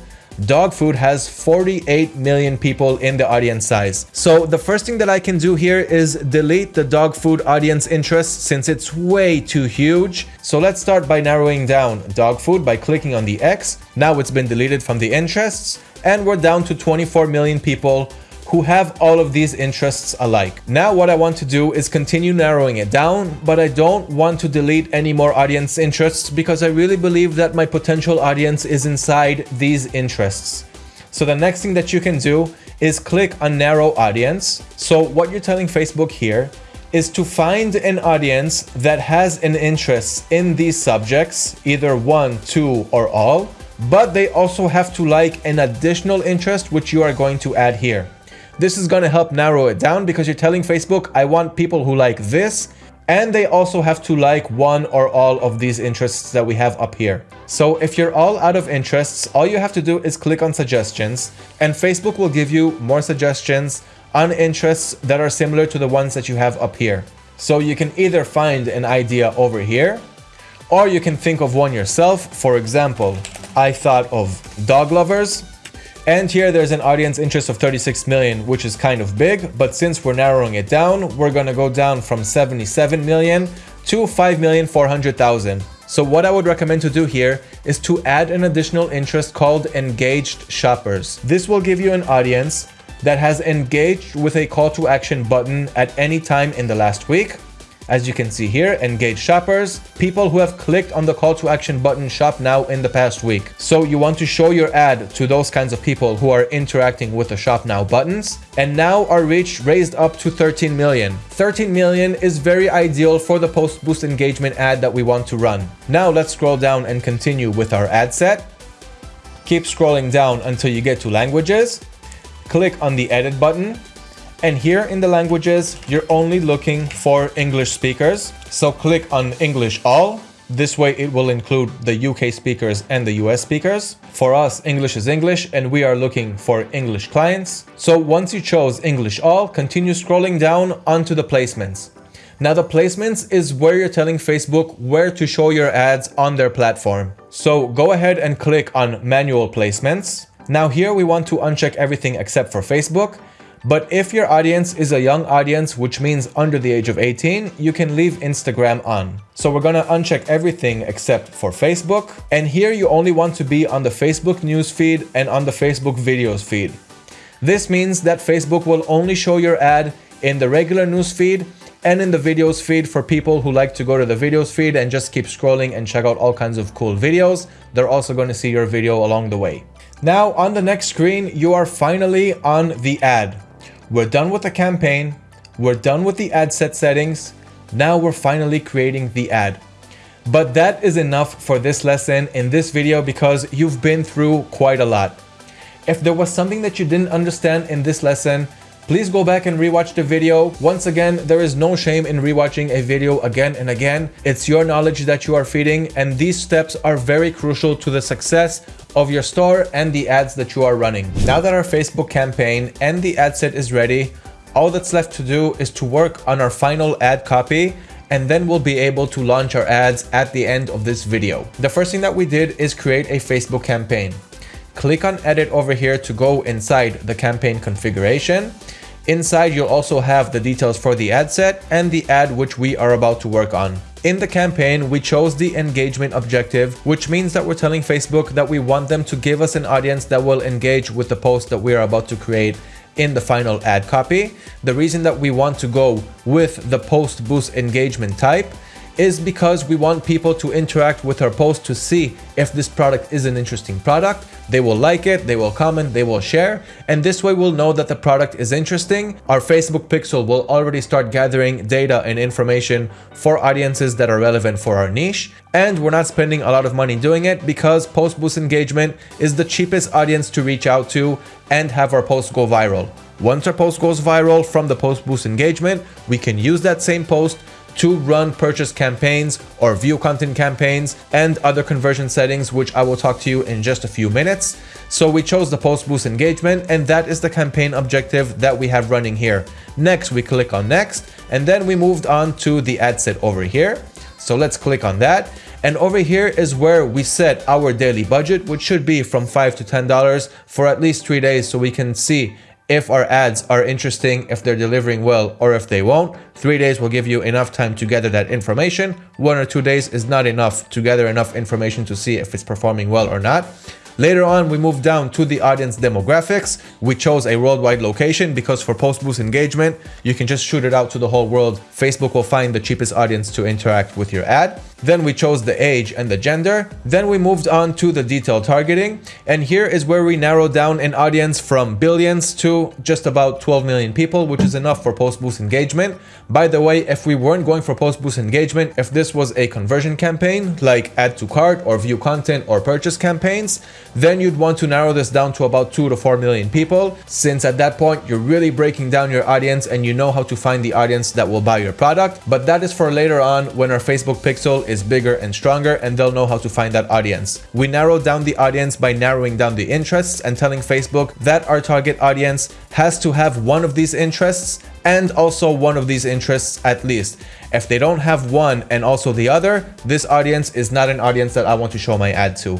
dog food has 48 million people in the audience size. So the first thing that I can do here is delete the dog food audience interest since it's way too huge. So let's start by narrowing down dog food by clicking on the X. Now it's been deleted from the interests and we're down to 24 million people who have all of these interests alike. Now what I want to do is continue narrowing it down, but I don't want to delete any more audience interests because I really believe that my potential audience is inside these interests. So the next thing that you can do is click on narrow audience. So what you're telling Facebook here is to find an audience that has an interest in these subjects, either one, two, or all, but they also have to like an additional interest which you are going to add here. This is going to help narrow it down because you're telling Facebook, I want people who like this and they also have to like one or all of these interests that we have up here. So if you're all out of interests, all you have to do is click on suggestions and Facebook will give you more suggestions on interests that are similar to the ones that you have up here. So you can either find an idea over here or you can think of one yourself. For example, I thought of dog lovers and here there's an audience interest of 36 million, which is kind of big, but since we're narrowing it down, we're gonna go down from 77 million to 5,400,000. So what I would recommend to do here is to add an additional interest called engaged shoppers. This will give you an audience that has engaged with a call to action button at any time in the last week as you can see here, engage shoppers, people who have clicked on the call to action button shop now in the past week. So you want to show your ad to those kinds of people who are interacting with the shop now buttons. And now our reach raised up to 13 million. 13 million is very ideal for the post boost engagement ad that we want to run. Now let's scroll down and continue with our ad set. Keep scrolling down until you get to languages. Click on the edit button and here in the languages, you're only looking for English speakers. So click on English all. This way it will include the UK speakers and the US speakers. For us, English is English and we are looking for English clients. So once you chose English all, continue scrolling down onto the placements. Now the placements is where you're telling Facebook where to show your ads on their platform. So go ahead and click on manual placements. Now here we want to uncheck everything except for Facebook but if your audience is a young audience, which means under the age of 18, you can leave Instagram on. So we're gonna uncheck everything except for Facebook. And here you only want to be on the Facebook news feed and on the Facebook videos feed. This means that Facebook will only show your ad in the regular news feed and in the videos feed for people who like to go to the videos feed and just keep scrolling and check out all kinds of cool videos. They're also going to see your video along the way. Now on the next screen, you are finally on the ad. We're done with the campaign. We're done with the ad set settings. Now we're finally creating the ad. But that is enough for this lesson in this video because you've been through quite a lot. If there was something that you didn't understand in this lesson, please go back and rewatch the video. Once again, there is no shame in rewatching a video again and again. It's your knowledge that you are feeding and these steps are very crucial to the success of your store and the ads that you are running. Now that our Facebook campaign and the ad set is ready, all that's left to do is to work on our final ad copy and then we'll be able to launch our ads at the end of this video. The first thing that we did is create a Facebook campaign. Click on edit over here to go inside the campaign configuration. Inside, you'll also have the details for the ad set and the ad which we are about to work on. In the campaign, we chose the engagement objective, which means that we're telling Facebook that we want them to give us an audience that will engage with the post that we are about to create in the final ad copy. The reason that we want to go with the post boost engagement type is because we want people to interact with our post to see if this product is an interesting product. They will like it, they will comment, they will share, and this way we'll know that the product is interesting. Our Facebook pixel will already start gathering data and information for audiences that are relevant for our niche, and we're not spending a lot of money doing it because post boost engagement is the cheapest audience to reach out to and have our post go viral. Once our post goes viral from the post boost engagement, we can use that same post to run purchase campaigns or view content campaigns and other conversion settings, which I will talk to you in just a few minutes. So we chose the post boost engagement and that is the campaign objective that we have running here. Next, we click on next and then we moved on to the ad set over here. So let's click on that. And over here is where we set our daily budget, which should be from 5 to $10 for at least three days so we can see if our ads are interesting, if they're delivering well, or if they won't. Three days will give you enough time to gather that information. One or two days is not enough to gather enough information to see if it's performing well or not. Later on, we moved down to the audience demographics. We chose a worldwide location because for post boost engagement, you can just shoot it out to the whole world. Facebook will find the cheapest audience to interact with your ad. Then we chose the age and the gender. Then we moved on to the detail targeting. And here is where we narrowed down an audience from billions to just about 12 million people, which is enough for post boost engagement. By the way, if we weren't going for post boost engagement, if this was a conversion campaign like add to cart or view content or purchase campaigns, then you'd want to narrow this down to about 2 to 4 million people. Since at that point, you're really breaking down your audience and you know how to find the audience that will buy your product. But that is for later on when our Facebook pixel is bigger and stronger and they'll know how to find that audience. We narrowed down the audience by narrowing down the interests and telling Facebook that our target audience has to have one of these interests and also one of these interests at least. If they don't have one and also the other, this audience is not an audience that I want to show my ad to.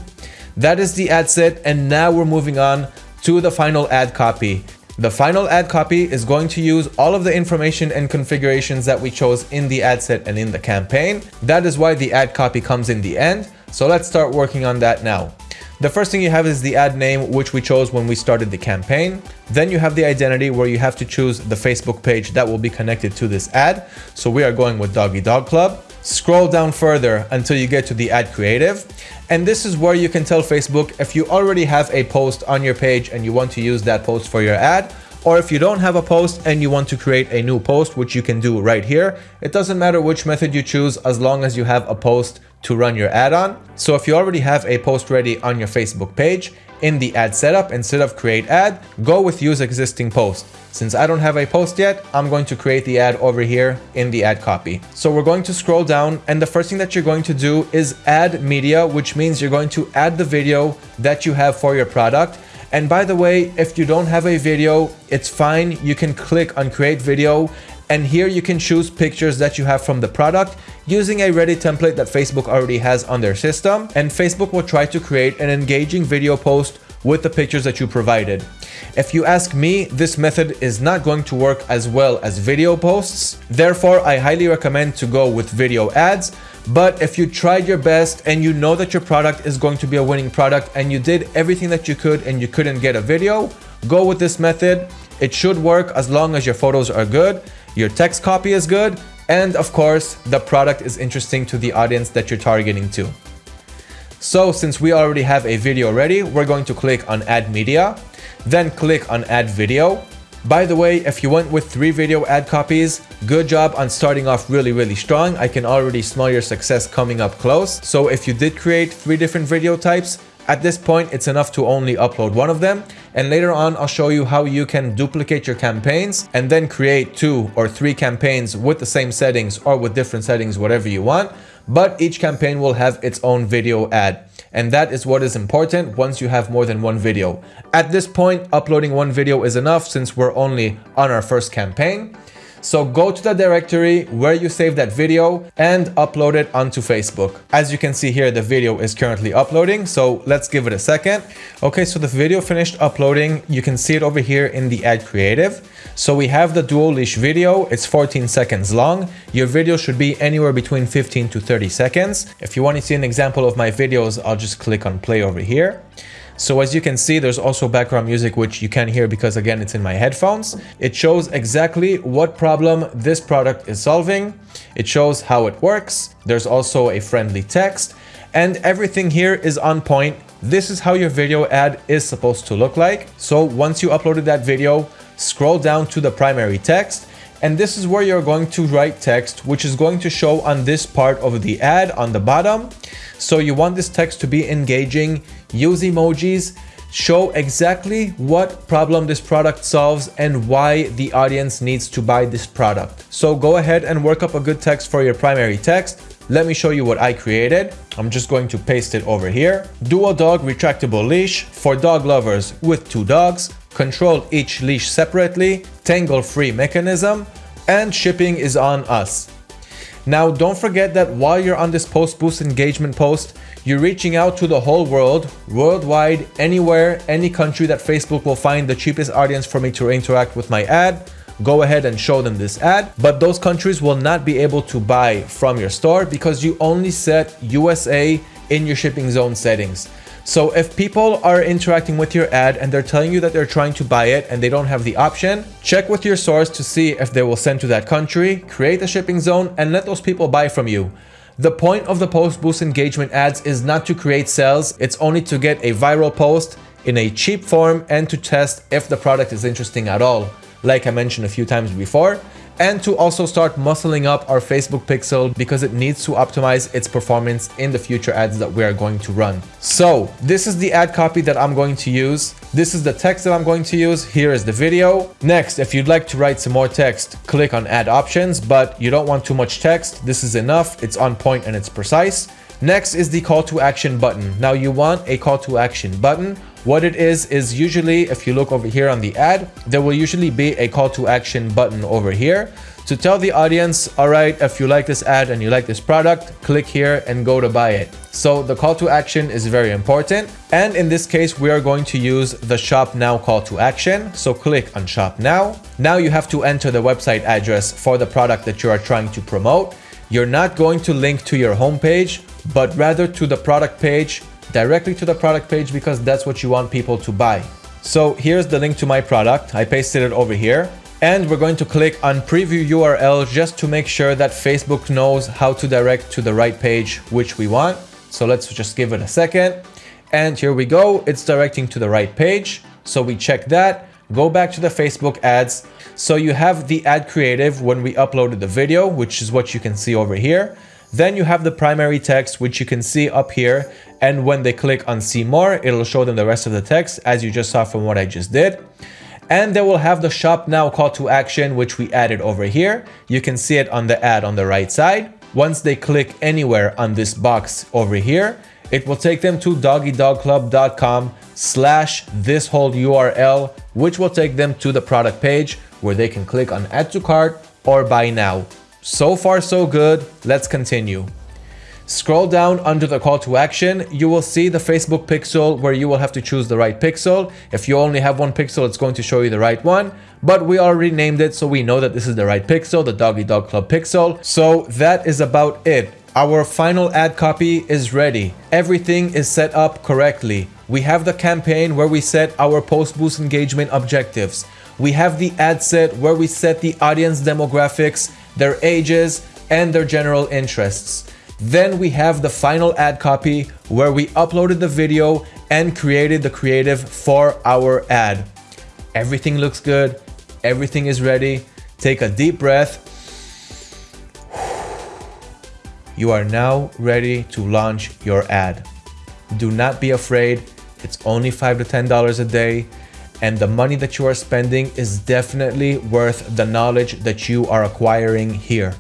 That is the ad set and now we're moving on to the final ad copy. The final ad copy is going to use all of the information and configurations that we chose in the ad set and in the campaign. That is why the ad copy comes in the end. So let's start working on that now. The first thing you have is the ad name, which we chose when we started the campaign. Then you have the identity where you have to choose the Facebook page that will be connected to this ad. So we are going with Doggy Dog Club. Scroll down further until you get to the ad creative. And this is where you can tell Facebook if you already have a post on your page and you want to use that post for your ad, or if you don't have a post and you want to create a new post, which you can do right here. It doesn't matter which method you choose as long as you have a post to run your ad on. So if you already have a post ready on your Facebook page, in the ad setup, instead of create ad, go with use existing post. Since I don't have a post yet, I'm going to create the ad over here in the ad copy. So we're going to scroll down and the first thing that you're going to do is add media, which means you're going to add the video that you have for your product. And by the way, if you don't have a video, it's fine. You can click on create video and here you can choose pictures that you have from the product using a ready template that Facebook already has on their system. And Facebook will try to create an engaging video post with the pictures that you provided. If you ask me, this method is not going to work as well as video posts. Therefore, I highly recommend to go with video ads. But if you tried your best and you know that your product is going to be a winning product and you did everything that you could and you couldn't get a video, go with this method. It should work as long as your photos are good your text copy is good, and of course, the product is interesting to the audience that you're targeting to. So since we already have a video ready, we're going to click on add media, then click on add video. By the way, if you went with three video ad copies, good job on starting off really, really strong. I can already smell your success coming up close. So if you did create three different video types, at this point, it's enough to only upload one of them. And later on, I'll show you how you can duplicate your campaigns and then create two or three campaigns with the same settings or with different settings, whatever you want. But each campaign will have its own video ad. And that is what is important once you have more than one video. At this point, uploading one video is enough since we're only on our first campaign. So go to the directory where you saved that video and upload it onto Facebook. As you can see here, the video is currently uploading. So let's give it a second. Okay, so the video finished uploading. You can see it over here in the ad creative. So we have the dual leash video. It's 14 seconds long. Your video should be anywhere between 15 to 30 seconds. If you want to see an example of my videos, I'll just click on play over here. So as you can see, there's also background music, which you can hear because again, it's in my headphones. It shows exactly what problem this product is solving. It shows how it works. There's also a friendly text and everything here is on point. This is how your video ad is supposed to look like. So once you uploaded that video, scroll down to the primary text and this is where you're going to write text which is going to show on this part of the ad on the bottom so you want this text to be engaging use emojis show exactly what problem this product solves and why the audience needs to buy this product so go ahead and work up a good text for your primary text let me show you what I created. I'm just going to paste it over here. Dual dog retractable leash for dog lovers with two dogs. Control each leash separately. Tangle free mechanism. And shipping is on us. Now, don't forget that while you're on this post boost engagement post, you're reaching out to the whole world, worldwide, anywhere, any country that Facebook will find the cheapest audience for me to interact with my ad go ahead and show them this ad. But those countries will not be able to buy from your store because you only set USA in your shipping zone settings. So if people are interacting with your ad and they're telling you that they're trying to buy it and they don't have the option, check with your source to see if they will send to that country, create a shipping zone and let those people buy from you. The point of the post boost engagement ads is not to create sales, it's only to get a viral post in a cheap form and to test if the product is interesting at all. Like I mentioned a few times before, and to also start muscling up our Facebook pixel because it needs to optimize its performance in the future ads that we are going to run. So this is the ad copy that I'm going to use. This is the text that I'm going to use. Here is the video. Next, if you'd like to write some more text, click on add options, but you don't want too much text. This is enough. It's on point and it's precise. Next is the call to action button. Now you want a call to action button what it is, is usually, if you look over here on the ad, there will usually be a call to action button over here to tell the audience, all right, if you like this ad and you like this product, click here and go to buy it. So the call to action is very important. And in this case, we are going to use the shop now call to action. So click on shop now. Now you have to enter the website address for the product that you are trying to promote. You're not going to link to your homepage, but rather to the product page directly to the product page because that's what you want people to buy. So here's the link to my product. I pasted it over here. And we're going to click on preview URL just to make sure that Facebook knows how to direct to the right page, which we want. So let's just give it a second. And here we go. It's directing to the right page. So we check that, go back to the Facebook ads. So you have the ad creative when we uploaded the video, which is what you can see over here. Then you have the primary text, which you can see up here. And when they click on see more, it'll show them the rest of the text as you just saw from what I just did. And they will have the shop now call to action, which we added over here. You can see it on the ad on the right side. Once they click anywhere on this box over here, it will take them to doggydogclub.com slash this whole URL, which will take them to the product page where they can click on add to cart or buy now. So far so good, let's continue. Scroll down under the call to action, you will see the Facebook pixel where you will have to choose the right pixel. If you only have one pixel, it's going to show you the right one, but we already named it so we know that this is the right pixel, the Doggy Dog Club pixel. So that is about it. Our final ad copy is ready. Everything is set up correctly. We have the campaign where we set our post boost engagement objectives. We have the ad set where we set the audience demographics their ages, and their general interests. Then we have the final ad copy where we uploaded the video and created the creative for our ad. Everything looks good. Everything is ready. Take a deep breath. [SIGHS] You are now ready to launch your ad. Do not be afraid. It's only 5 to $10 a day and the money that you are spending is definitely worth the knowledge that you are acquiring here.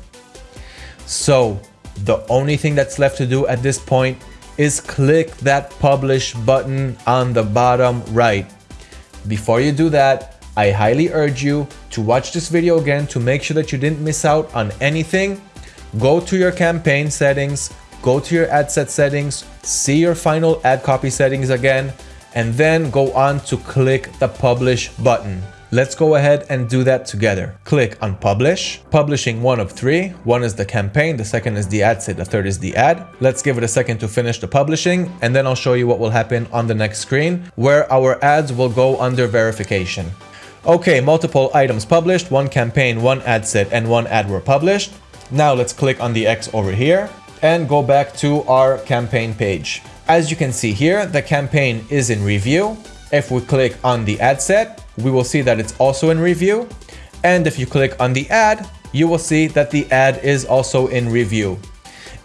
So the only thing that's left to do at this point is click that publish button on the bottom right. Before you do that, I highly urge you to watch this video again to make sure that you didn't miss out on anything. Go to your campaign settings, go to your ad set settings, see your final ad copy settings again, and then go on to click the publish button. Let's go ahead and do that together. Click on publish, publishing one of three. One is the campaign, the second is the ad set, the third is the ad. Let's give it a second to finish the publishing and then I'll show you what will happen on the next screen where our ads will go under verification. Okay, multiple items published, one campaign, one ad set, and one ad were published. Now let's click on the X over here and go back to our campaign page. As you can see here, the campaign is in review. If we click on the ad set, we will see that it's also in review. And if you click on the ad, you will see that the ad is also in review.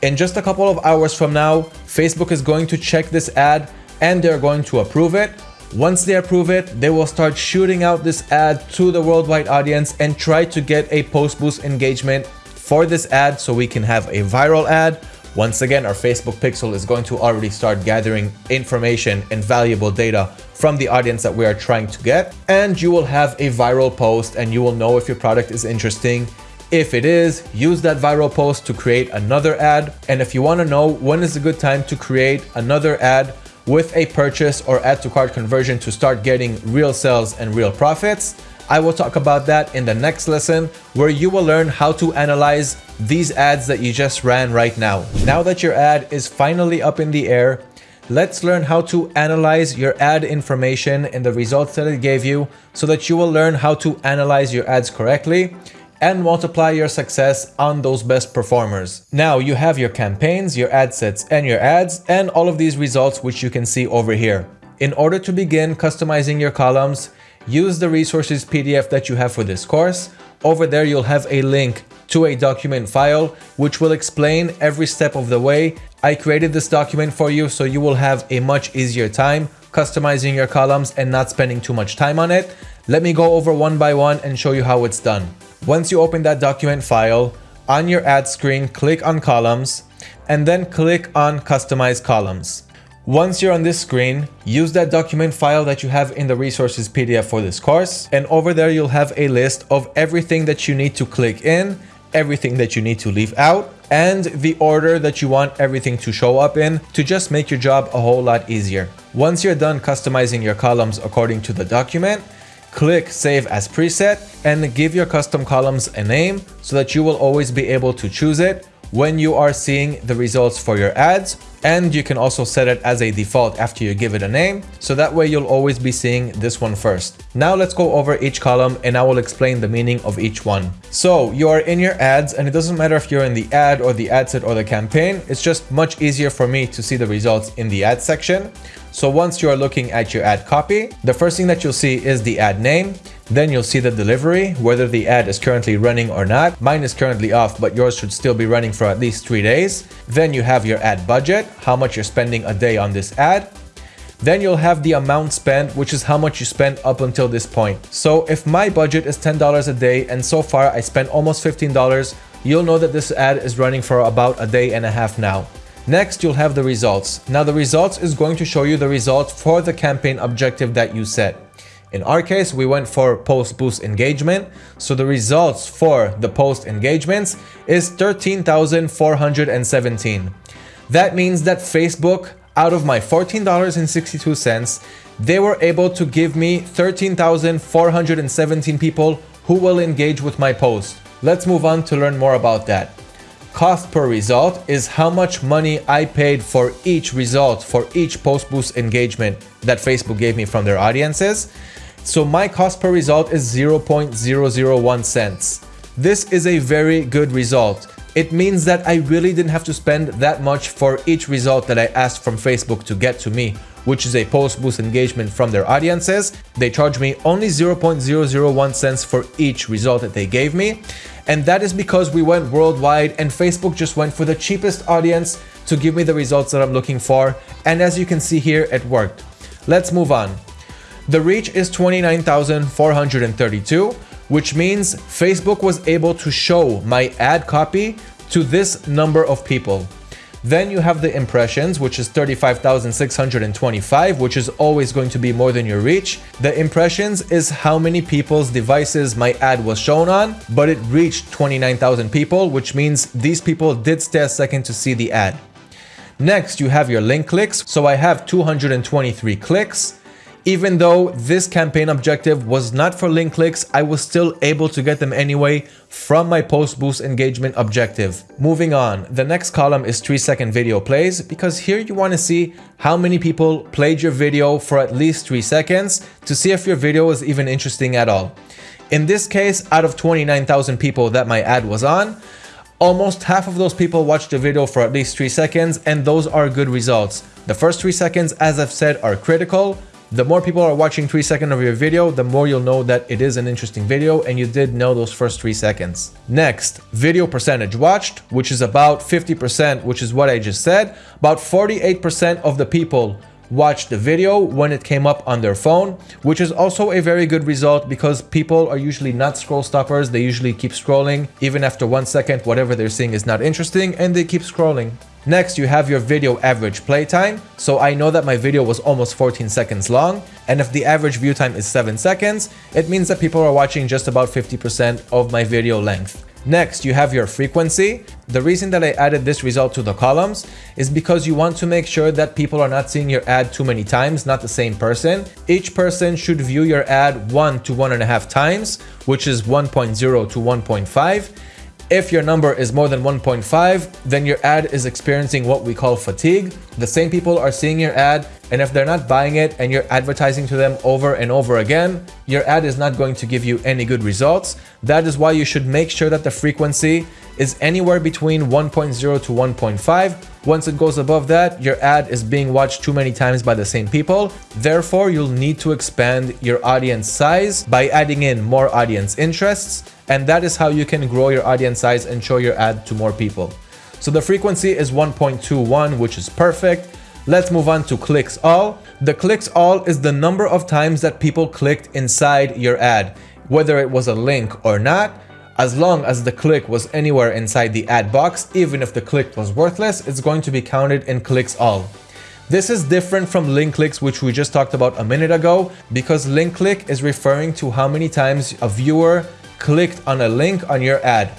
In just a couple of hours from now, Facebook is going to check this ad and they're going to approve it. Once they approve it, they will start shooting out this ad to the worldwide audience and try to get a post boost engagement for this ad so we can have a viral ad once again, our Facebook pixel is going to already start gathering information and valuable data from the audience that we are trying to get. And you will have a viral post and you will know if your product is interesting. If it is, use that viral post to create another ad. And if you want to know when is a good time to create another ad with a purchase or add to cart conversion to start getting real sales and real profits, I will talk about that in the next lesson where you will learn how to analyze these ads that you just ran right now. Now that your ad is finally up in the air, let's learn how to analyze your ad information and the results that it gave you so that you will learn how to analyze your ads correctly and multiply your success on those best performers. Now you have your campaigns, your ad sets and your ads and all of these results which you can see over here. In order to begin customizing your columns, use the resources PDF that you have for this course. Over there, you'll have a link to a document file, which will explain every step of the way. I created this document for you so you will have a much easier time customizing your columns and not spending too much time on it. Let me go over one by one and show you how it's done. Once you open that document file, on your ad screen, click on columns and then click on customize columns. Once you're on this screen, use that document file that you have in the resources PDF for this course. And over there, you'll have a list of everything that you need to click in, everything that you need to leave out, and the order that you want everything to show up in to just make your job a whole lot easier. Once you're done customizing your columns according to the document, click save as preset and give your custom columns a name so that you will always be able to choose it when you are seeing the results for your ads and you can also set it as a default after you give it a name so that way you'll always be seeing this one first. Now let's go over each column and I will explain the meaning of each one. So you are in your ads and it doesn't matter if you're in the ad or the ad set or the campaign, it's just much easier for me to see the results in the ad section. So once you are looking at your ad copy, the first thing that you'll see is the ad name. Then you'll see the delivery, whether the ad is currently running or not. Mine is currently off, but yours should still be running for at least three days. Then you have your ad budget, how much you're spending a day on this ad. Then you'll have the amount spent, which is how much you spent up until this point. So if my budget is $10 a day and so far I spent almost $15, you'll know that this ad is running for about a day and a half now. Next, you'll have the results. Now the results is going to show you the results for the campaign objective that you set. In our case, we went for post boost engagement. So the results for the post engagements is 13,417. That means that Facebook, out of my $14.62, they were able to give me 13,417 people who will engage with my post. Let's move on to learn more about that cost per result is how much money I paid for each result, for each post boost engagement that Facebook gave me from their audiences. So my cost per result is 0.001 cents. This is a very good result. It means that I really didn't have to spend that much for each result that I asked from Facebook to get to me, which is a post boost engagement from their audiences. They charge me only 0.001 cents for each result that they gave me. And that is because we went worldwide and Facebook just went for the cheapest audience to give me the results that I'm looking for. And as you can see here, it worked. Let's move on. The reach is 29,432, which means Facebook was able to show my ad copy to this number of people. Then you have the impressions, which is 35,625, which is always going to be more than your reach. The impressions is how many people's devices my ad was shown on, but it reached 29,000 people, which means these people did stay a second to see the ad. Next, you have your link clicks. So I have 223 clicks. Even though this campaign objective was not for link clicks, I was still able to get them anyway from my post boost engagement objective. Moving on, the next column is 3 second video plays because here you want to see how many people played your video for at least 3 seconds to see if your video is even interesting at all. In this case, out of 29,000 people that my ad was on, almost half of those people watched the video for at least 3 seconds and those are good results. The first 3 seconds, as I've said, are critical, the more people are watching 3 seconds of your video, the more you'll know that it is an interesting video and you did know those first 3 seconds. Next, video percentage watched, which is about 50%, which is what I just said. About 48% of the people watched the video when it came up on their phone, which is also a very good result because people are usually not scroll stoppers. They usually keep scrolling even after one second, whatever they're seeing is not interesting and they keep scrolling. Next, you have your video average playtime. So I know that my video was almost 14 seconds long. And if the average view time is 7 seconds, it means that people are watching just about 50% of my video length. Next, you have your frequency. The reason that I added this result to the columns is because you want to make sure that people are not seeing your ad too many times, not the same person. Each person should view your ad one to one and a half times, which is 1.0 to 1.5 if your number is more than 1.5, then your ad is experiencing what we call fatigue. The same people are seeing your ad, and if they're not buying it and you're advertising to them over and over again, your ad is not going to give you any good results. That is why you should make sure that the frequency is anywhere between 1.0 to 1.5. Once it goes above that, your ad is being watched too many times by the same people. Therefore, you'll need to expand your audience size by adding in more audience interests. And that is how you can grow your audience size and show your ad to more people. So the frequency is 1.21, which is perfect. Let's move on to clicks all. The clicks all is the number of times that people clicked inside your ad, whether it was a link or not. As long as the click was anywhere inside the ad box, even if the click was worthless, it's going to be counted in clicks all. This is different from link clicks, which we just talked about a minute ago, because link click is referring to how many times a viewer clicked on a link on your ad.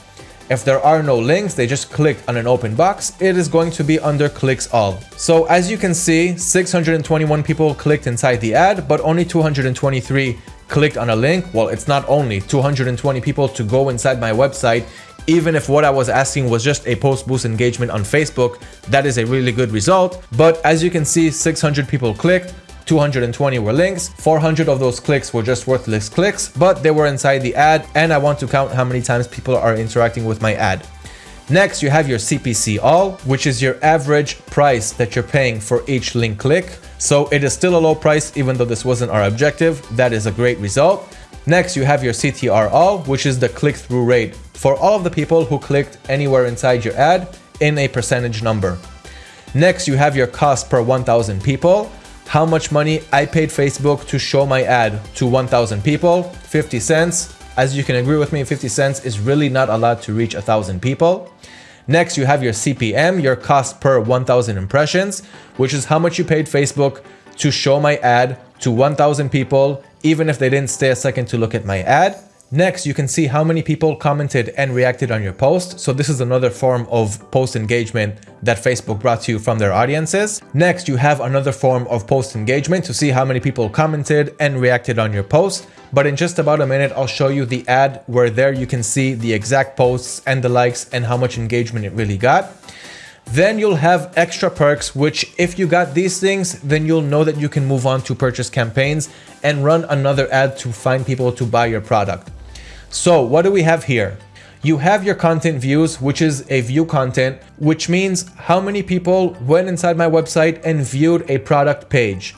If there are no links, they just clicked on an open box, it is going to be under clicks all. So as you can see, 621 people clicked inside the ad, but only 223 clicked on a link, well, it's not only 220 people to go inside my website, even if what I was asking was just a post boost engagement on Facebook, that is a really good result. But as you can see, 600 people clicked, 220 were links, 400 of those clicks were just worthless clicks, but they were inside the ad and I want to count how many times people are interacting with my ad. Next, you have your CPC all, which is your average price that you're paying for each link click. So it is still a low price, even though this wasn't our objective. That is a great result. Next, you have your CTR which is the click-through rate for all of the people who clicked anywhere inside your ad in a percentage number. Next, you have your cost per 1,000 people. How much money I paid Facebook to show my ad to 1,000 people, 50 cents. As you can agree with me, 50 cents is really not a lot to reach 1,000 people. Next, you have your CPM, your cost per 1000 impressions, which is how much you paid Facebook to show my ad to 1000 people, even if they didn't stay a second to look at my ad. Next, you can see how many people commented and reacted on your post. So this is another form of post engagement that Facebook brought to you from their audiences. Next, you have another form of post engagement to see how many people commented and reacted on your post. But in just about a minute, I'll show you the ad where there you can see the exact posts and the likes and how much engagement it really got. Then you'll have extra perks, which if you got these things, then you'll know that you can move on to purchase campaigns and run another ad to find people to buy your product. So what do we have here? You have your content views, which is a view content, which means how many people went inside my website and viewed a product page.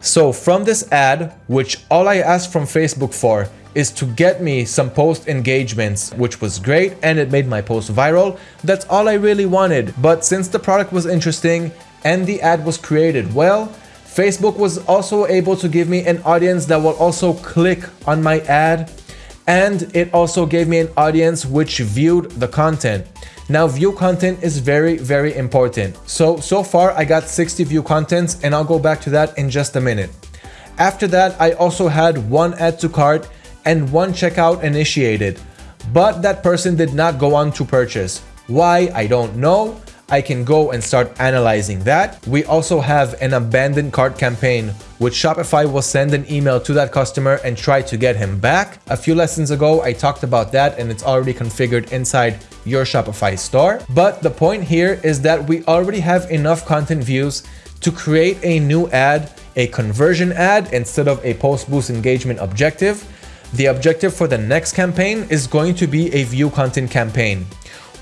So from this ad, which all I asked from Facebook for is to get me some post engagements, which was great and it made my post viral. That's all I really wanted. But since the product was interesting and the ad was created well, Facebook was also able to give me an audience that will also click on my ad and it also gave me an audience which viewed the content. Now view content is very, very important. So, so far I got 60 view contents and I'll go back to that in just a minute. After that, I also had one add to cart and one checkout initiated, but that person did not go on to purchase. Why? I don't know. I can go and start analyzing that. We also have an abandoned cart campaign, which Shopify will send an email to that customer and try to get him back. A few lessons ago, I talked about that and it's already configured inside your Shopify store. But the point here is that we already have enough content views to create a new ad, a conversion ad instead of a post boost engagement objective. The objective for the next campaign is going to be a view content campaign.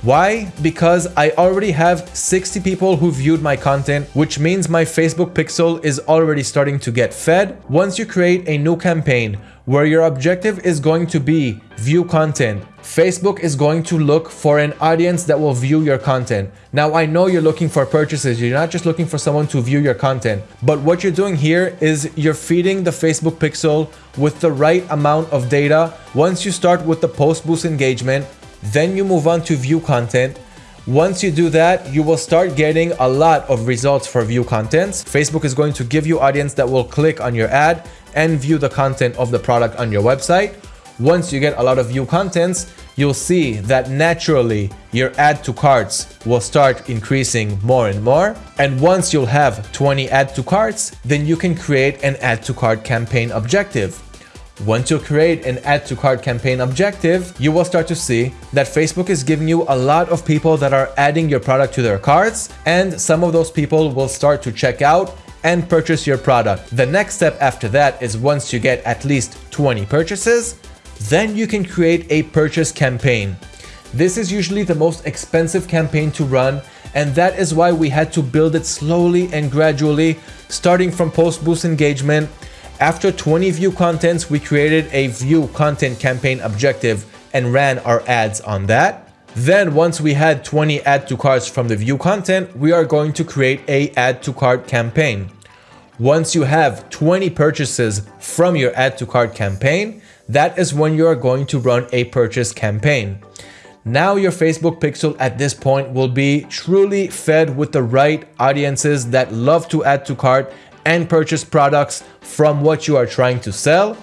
Why? Because I already have 60 people who viewed my content, which means my Facebook pixel is already starting to get fed. Once you create a new campaign where your objective is going to be view content, Facebook is going to look for an audience that will view your content. Now, I know you're looking for purchases. You're not just looking for someone to view your content, but what you're doing here is you're feeding the Facebook pixel with the right amount of data. Once you start with the post boost engagement, then you move on to view content. Once you do that, you will start getting a lot of results for view contents. Facebook is going to give you audience that will click on your ad and view the content of the product on your website. Once you get a lot of view contents, you'll see that naturally your add to carts will start increasing more and more. And once you'll have 20 add to carts, then you can create an add to cart campaign objective. Once you create an add to cart campaign objective, you will start to see that Facebook is giving you a lot of people that are adding your product to their carts, and some of those people will start to check out and purchase your product. The next step after that is once you get at least 20 purchases, then you can create a purchase campaign. This is usually the most expensive campaign to run, and that is why we had to build it slowly and gradually, starting from post boost engagement after 20 view contents, we created a view content campaign objective and ran our ads on that. Then once we had 20 add to carts from the view content, we are going to create a add to cart campaign. Once you have 20 purchases from your add to cart campaign, that is when you are going to run a purchase campaign. Now your Facebook pixel at this point will be truly fed with the right audiences that love to add to cart and purchase products from what you are trying to sell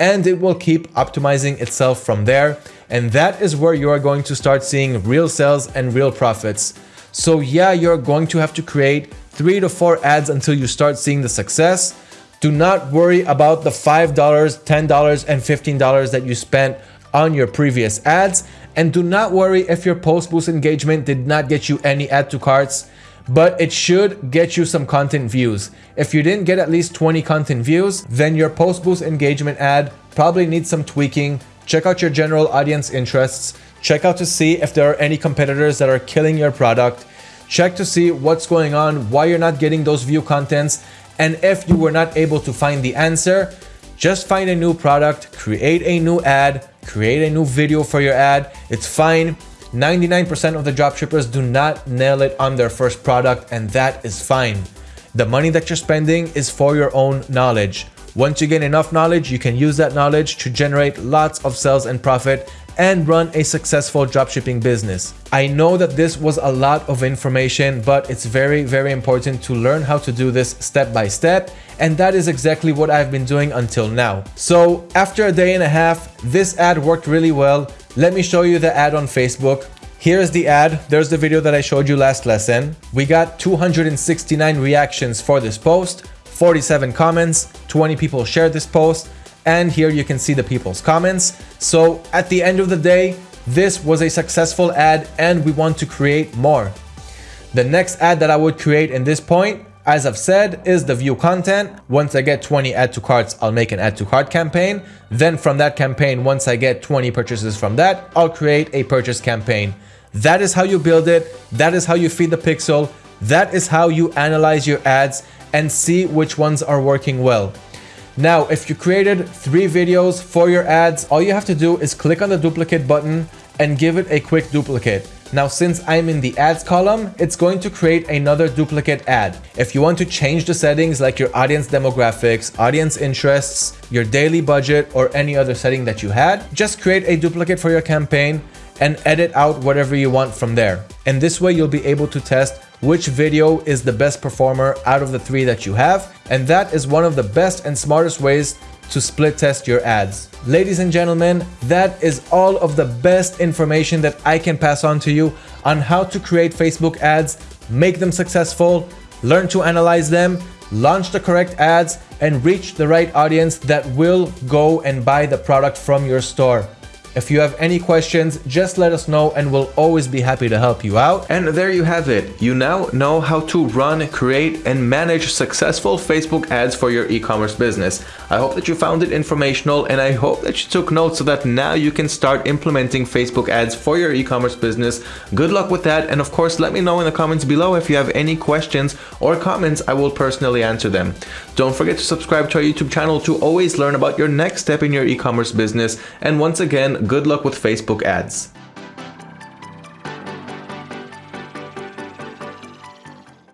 and it will keep optimizing itself from there and that is where you are going to start seeing real sales and real profits. So yeah, you're going to have to create three to four ads until you start seeing the success. Do not worry about the $5, $10, and $15 that you spent on your previous ads. And do not worry if your post boost engagement did not get you any add to carts but it should get you some content views. If you didn't get at least 20 content views, then your post boost engagement ad probably needs some tweaking. Check out your general audience interests. Check out to see if there are any competitors that are killing your product. Check to see what's going on, why you're not getting those view contents. And if you were not able to find the answer, just find a new product, create a new ad, create a new video for your ad. It's fine. 99% of the dropshippers do not nail it on their first product and that is fine. The money that you're spending is for your own knowledge. Once you gain enough knowledge, you can use that knowledge to generate lots of sales and profit and run a successful dropshipping business. I know that this was a lot of information, but it's very, very important to learn how to do this step by step. And that is exactly what I've been doing until now. So after a day and a half, this ad worked really well. Let me show you the ad on Facebook. Here's the ad. There's the video that I showed you last lesson. We got 269 reactions for this post, 47 comments, 20 people shared this post, and here you can see the people's comments. So at the end of the day, this was a successful ad and we want to create more. The next ad that I would create in this point as I've said, is the view content. Once I get 20 add to carts, I'll make an add to cart campaign. Then from that campaign, once I get 20 purchases from that, I'll create a purchase campaign. That is how you build it. That is how you feed the pixel. That is how you analyze your ads and see which ones are working well. Now, if you created three videos for your ads, all you have to do is click on the duplicate button and give it a quick duplicate. Now, since I'm in the ads column, it's going to create another duplicate ad. If you want to change the settings like your audience demographics, audience interests, your daily budget, or any other setting that you had, just create a duplicate for your campaign and edit out whatever you want from there. And this way you'll be able to test which video is the best performer out of the three that you have. And that is one of the best and smartest ways to split test your ads. Ladies and gentlemen, that is all of the best information that I can pass on to you on how to create Facebook ads, make them successful, learn to analyze them, launch the correct ads, and reach the right audience that will go and buy the product from your store. If you have any questions, just let us know and we'll always be happy to help you out. And there you have it. You now know how to run, create, and manage successful Facebook ads for your e-commerce business. I hope that you found it informational and I hope that you took notes so that now you can start implementing Facebook ads for your e-commerce business. Good luck with that. And of course, let me know in the comments below if you have any questions or comments. I will personally answer them. Don't forget to subscribe to our YouTube channel to always learn about your next step in your e-commerce business. And once again, good luck with Facebook ads.